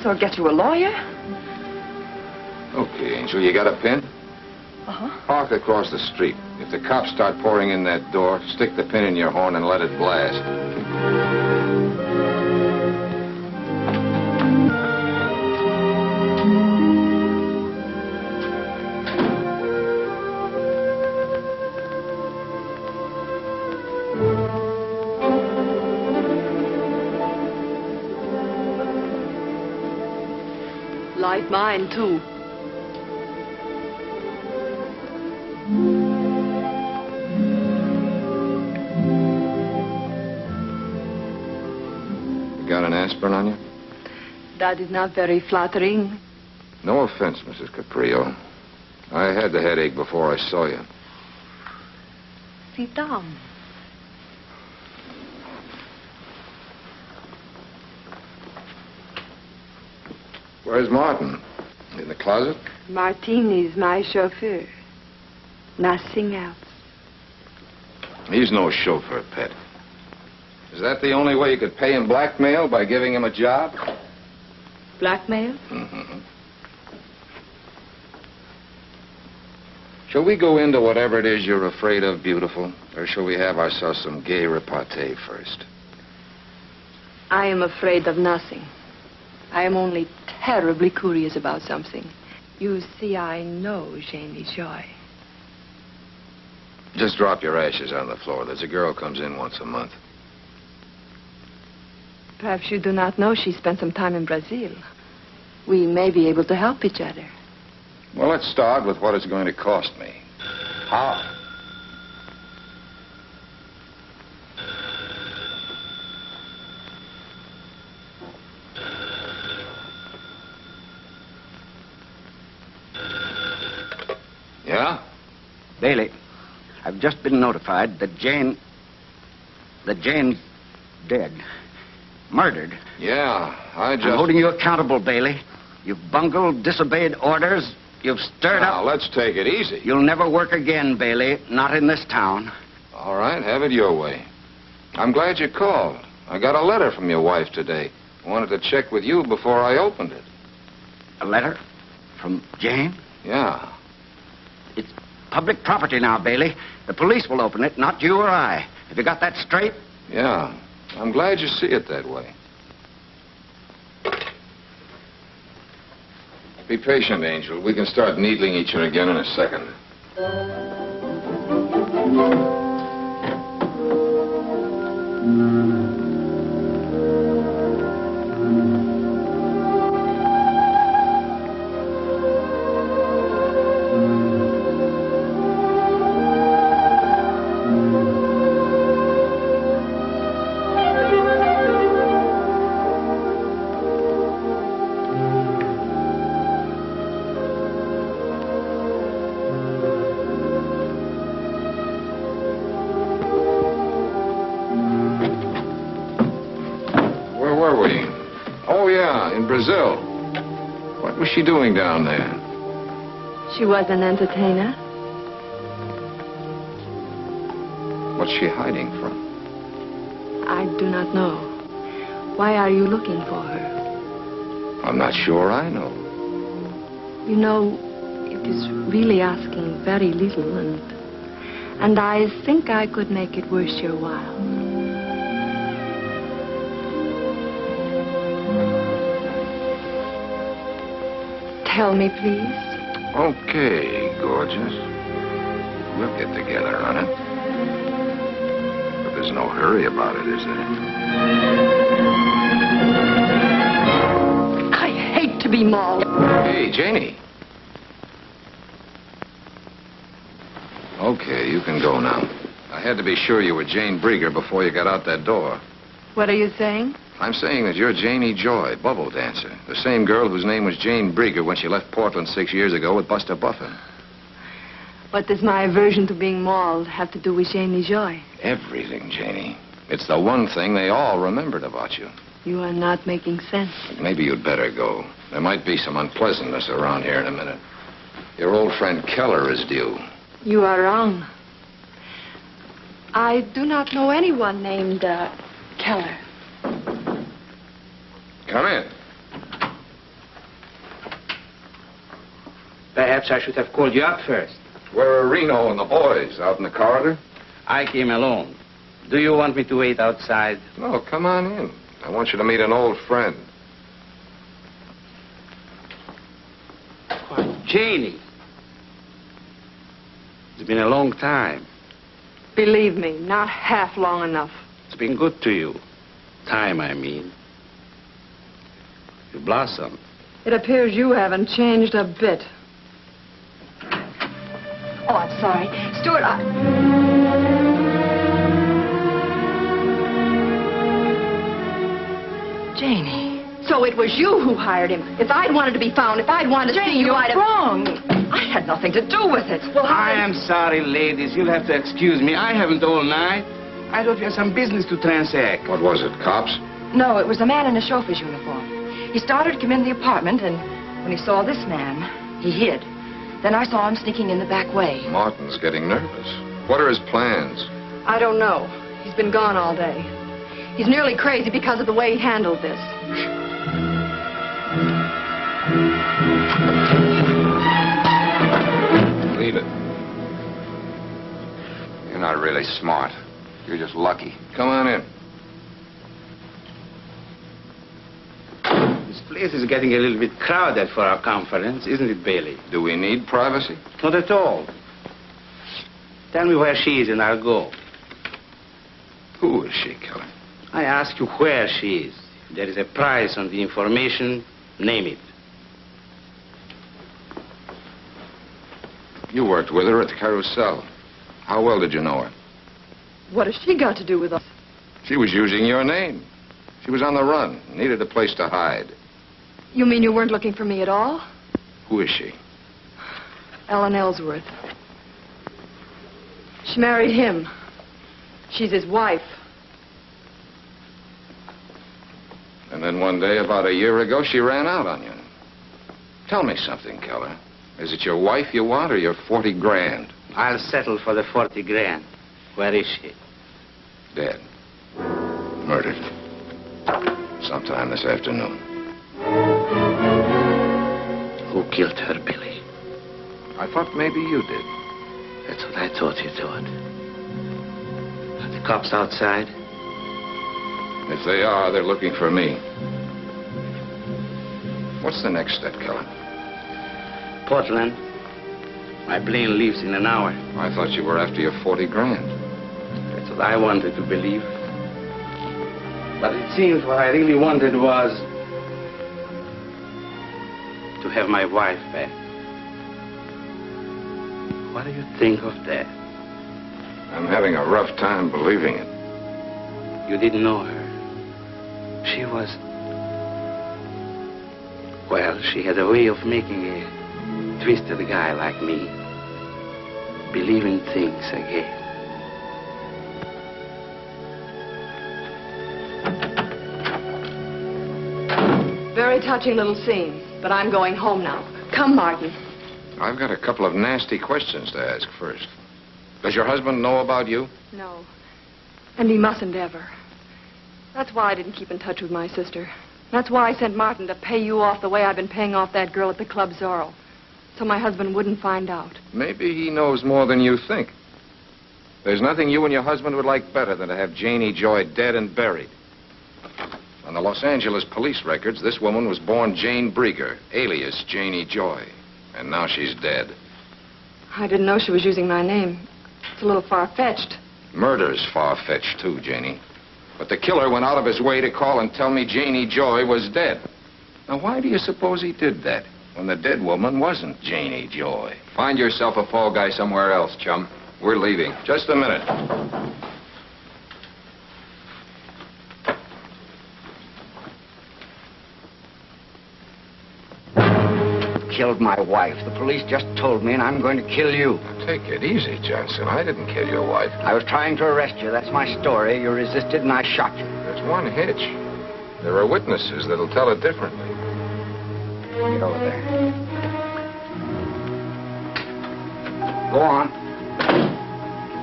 Or get you a lawyer? Okay, Angel, you got a pin? Uh-huh. Park across the street. If the cops start pouring in that door, stick the pin in your horn and let it blast. That is not very flattering. No offense, Mrs. Caprio. I had the headache before I saw you. Sit down. Where's Martin? In the closet? Martin is my chauffeur. Nothing else. He's no chauffeur, pet. Is that the only way you could pay him blackmail by giving him a job? Blackmail? Mm-hmm. Shall we go into whatever it is you're afraid of, beautiful? Or shall we have ourselves some gay repartee first? I am afraid of nothing. I am only terribly curious about something. You see, I know Janie Joy. Just drop your ashes on the floor. There's a girl comes in once a month. Perhaps you do not know she spent some time in Brazil. We may be able to help each other. Well, let's start with what it's going to cost me. How? Yeah? Bailey, I've just been notified that Jane. that Jane's dead. Murdered. Yeah, I just... I'm holding you accountable, Bailey. You've bungled, disobeyed orders. You've stirred Now, up. Now, let's take it easy. You'll never work again, Bailey. Not in this town. All right, have it your way. I'm glad you called. I got a letter from your wife today. I wanted to check with you before I opened it. A letter? From Jane? Yeah. It's public property now, Bailey. The police will open it, not you or I. Have you got that straight? Yeah. I'm glad you see it that way. Be patient, Angel. We can start needling each other again in a second. Where She was an entertainer. What's she hiding from? I do not know. Why are you looking for her? I'm not sure I know. You know, it is really asking very little, and and I think I could make it worth your while. Tell me, please. Okay, gorgeous. We'll get together on it. But there's no hurry about it, is there? I hate to be mauled. Hey, Janie. Okay, you can go now. I had to be sure you were Jane Brieger before you got out that door. What are you saying? I'm saying that you're Janie Joy, bubble dancer. The same girl whose name was Jane Brieger when she left Portland six years ago with Buster Buffin. What does my aversion to being mauled have to do with Janie Joy? Everything, Janie. It's the one thing they all remembered about you. You are not making sense. Maybe you'd better go. There might be some unpleasantness around here in a minute. Your old friend Keller is due. You are wrong. I do not know anyone named uh, Keller. Come in. Perhaps I should have called you up first. Where are Reno and the boys? Out in the corridor? I came alone. Do you want me to wait outside? No, come on in. I want you to meet an old friend. Janie. It's been a long time. Believe me, not half long enough. It's been good to you. Time, I mean. You blossom. It appears you haven't changed a bit. Oh, I'm sorry. Stuart, I... Janie. So it was you who hired him. If I'd wanted to be found, if I'd wanted to see you, you're I'd have... wrong. I had nothing to do with it. Well, I am sorry, ladies. You'll have to excuse me. I haven't all night. I thought you had some business to transact. What was it, cops? No, it was a man in a chauffeur's uniform. He started to come in the apartment, and when he saw this man, he hid. Then I saw him sneaking in the back way. Martin's getting nervous. What are his plans? I don't know. He's been gone all day. He's nearly crazy because of the way he handled this. Leave it. You're not really smart. You're just lucky. Come on in. This place is getting a little bit crowded for our conference, isn't it, Bailey? Do we need privacy? Not at all. Tell me where she is and I'll go. Who is she, Keller? I ask you where she is. If there is a price on the information, name it. You worked with her at the Carousel. How well did you know her? What has she got to do with us? She was using your name. She was on the run, needed a place to hide. You mean you weren't looking for me at all? Who is she? Ellen Ellsworth. She married him. She's his wife. And then one day, about a year ago, she ran out on you. Tell me something, Keller. Is it your wife you want or your 40 grand? I'll settle for the 40 grand. Where is she? Dead. Murdered. Sometime this afternoon. Who killed her, Billy? I thought maybe you did. That's what I thought you thought. Are the cops outside? If they are, they're looking for me. What's the next step, Keller? Portland. My plane leaves in an hour. I thought you were after your 40 grand. That's what I wanted to believe. But it seems what I really wanted was to have my wife back. What do you think of that? I'm having a rough time believing it. You didn't know her. She was. Well, she had a way of making a twisted guy like me believe in things again. Very touching little scene, but I'm going home now. Come, Martin. I've got a couple of nasty questions to ask first. Does your husband know about you? No. And he mustn't ever. That's why I didn't keep in touch with my sister. That's why I sent Martin to pay you off the way I've been paying off that girl at the Club Zorro. So my husband wouldn't find out. Maybe he knows more than you think. There's nothing you and your husband would like better than to have Janie Joy dead and buried. On the Los Angeles police records, this woman was born Jane Brieger, alias Janie Joy. And now she's dead. I didn't know she was using my name. It's a little far-fetched. Murder's far-fetched, too, Janie. But the killer went out of his way to call and tell me Janie Joy was dead. Now, why do you suppose he did that when the dead woman wasn't Janie Joy? Find yourself a fall guy somewhere else, chum. We're leaving. Just a minute. Killed my wife. The police just told me, and I'm going to kill you. Take it easy, Johnson. I didn't kill your wife. I was trying to arrest you. That's my story. You resisted, and I shot you. There's one hitch. There are witnesses that'll tell it differently. Get over there. Go on.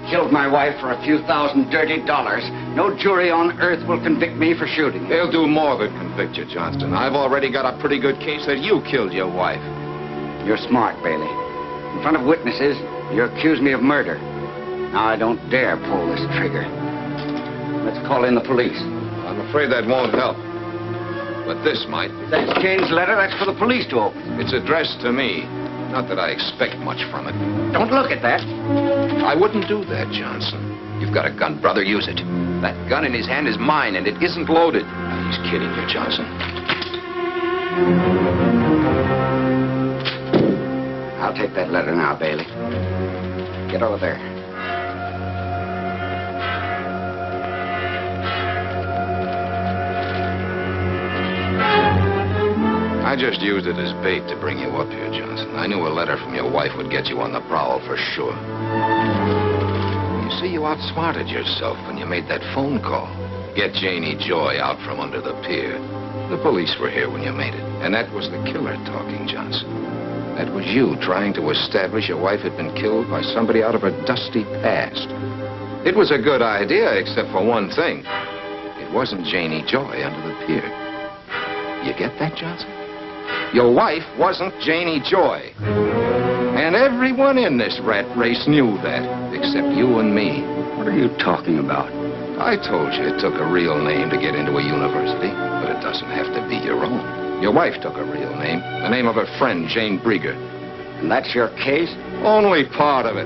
Killed my wife for a few thousand dirty dollars. No jury on earth will convict me for shooting. They'll do more than convict you, Johnston. I've already got a pretty good case that you killed your wife. You're smart, Bailey. In front of witnesses, you accuse me of murder. Now I don't dare pull this trigger. Let's call in the police. I'm afraid that won't help. But this might. That's Kane's letter. That's for the police to open. It's addressed to me. Not that I expect much from it. Don't look at that. I wouldn't do that, Johnson. You've got a gun, brother. Use it. That gun in his hand is mine, and it isn't loaded. He's kidding you, Johnson. I'll take that letter now, Bailey. Get over there. I just used it as bait to bring you up here, Johnson. I knew a letter from your wife would get you on the prowl for sure. You see, you outsmarted yourself when you made that phone call. Get Janie Joy out from under the pier. The police were here when you made it. And that was the killer talking, Johnson. That was you trying to establish your wife had been killed by somebody out of her dusty past. It was a good idea, except for one thing. It wasn't Janie Joy under the pier. You get that, Johnson? Your wife wasn't Janie Joy. And everyone in this rat race knew that, except you and me. What are you talking about? I told you it took a real name to get into a university, but it doesn't have to be your own. Your wife took a real name, the name of her friend, Jane Brieger. And that's your case? Only part of it.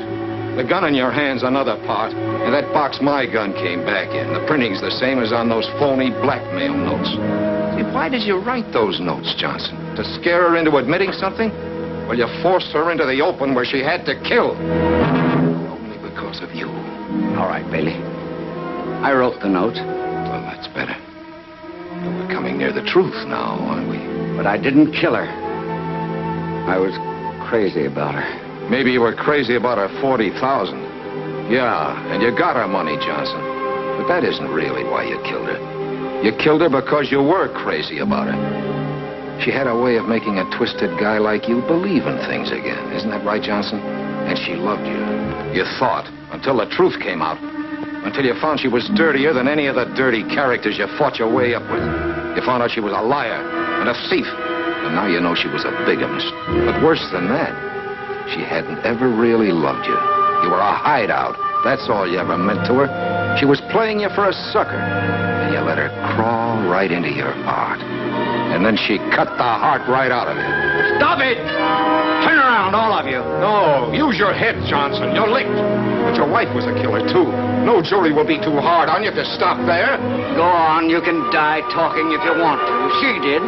The gun in your hand's another part, and that box my gun came back in. The printing's the same as on those phony blackmail notes. See, why did you write those notes, Johnson? To scare her into admitting something? Well, you forced her into the open where she had to kill. Only because of you. All right, Bailey. I wrote the note. Well, that's better. We're coming near the truth now, aren't we? But I didn't kill her. I was crazy about her. Maybe you were crazy about her 40,000. Yeah, and you got her money, Johnson. But that isn't really why you killed her. You killed her because you were crazy about her. She had a way of making a twisted guy like you believe in things again. Isn't that right, Johnson? And she loved you. You thought, until the truth came out. Until you found she was dirtier than any of the dirty characters you fought your way up with. You found out she was a liar and a thief. And now you know she was a bigamist. But worse than that, she hadn't ever really loved you. You were a hideout. That's all you ever meant to her. She was playing you for a sucker. And you let her crawl right into your heart. And then she cut the heart right out of you. Stop it! Turn around, all of you. No, use your head, Johnson. You're licked. But your wife was a killer, too. No jury will be too hard on you if you stop there. Go on, you can die talking if you want to. She did.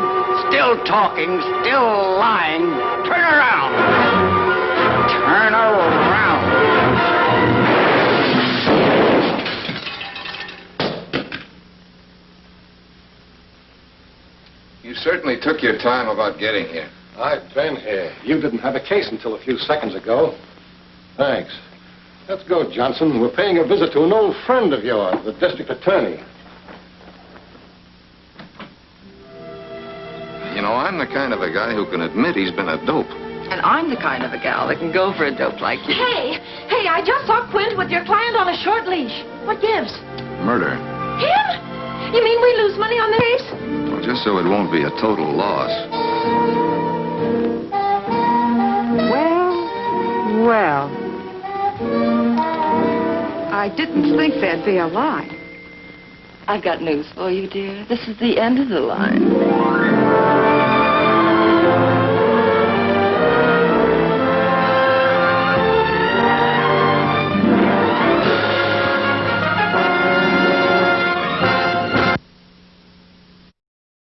Still talking, still lying. Turn around. Turn around. Certainly took your time about getting here. I've been here. You didn't have a case until a few seconds ago. Thanks. Let's go, Johnson. We're paying a visit to an old friend of yours, the district attorney. You know, I'm the kind of a guy who can admit he's been a dope. And I'm the kind of a gal that can go for a dope like you. Hey, hey, I just saw Quint with your client on a short leash. What gives? Murder. Him? You mean we lose money on the case? Well, just so it won't be a total loss. Well, well. I didn't think there'd be a line. I've got news for you, dear. This is the end of the line.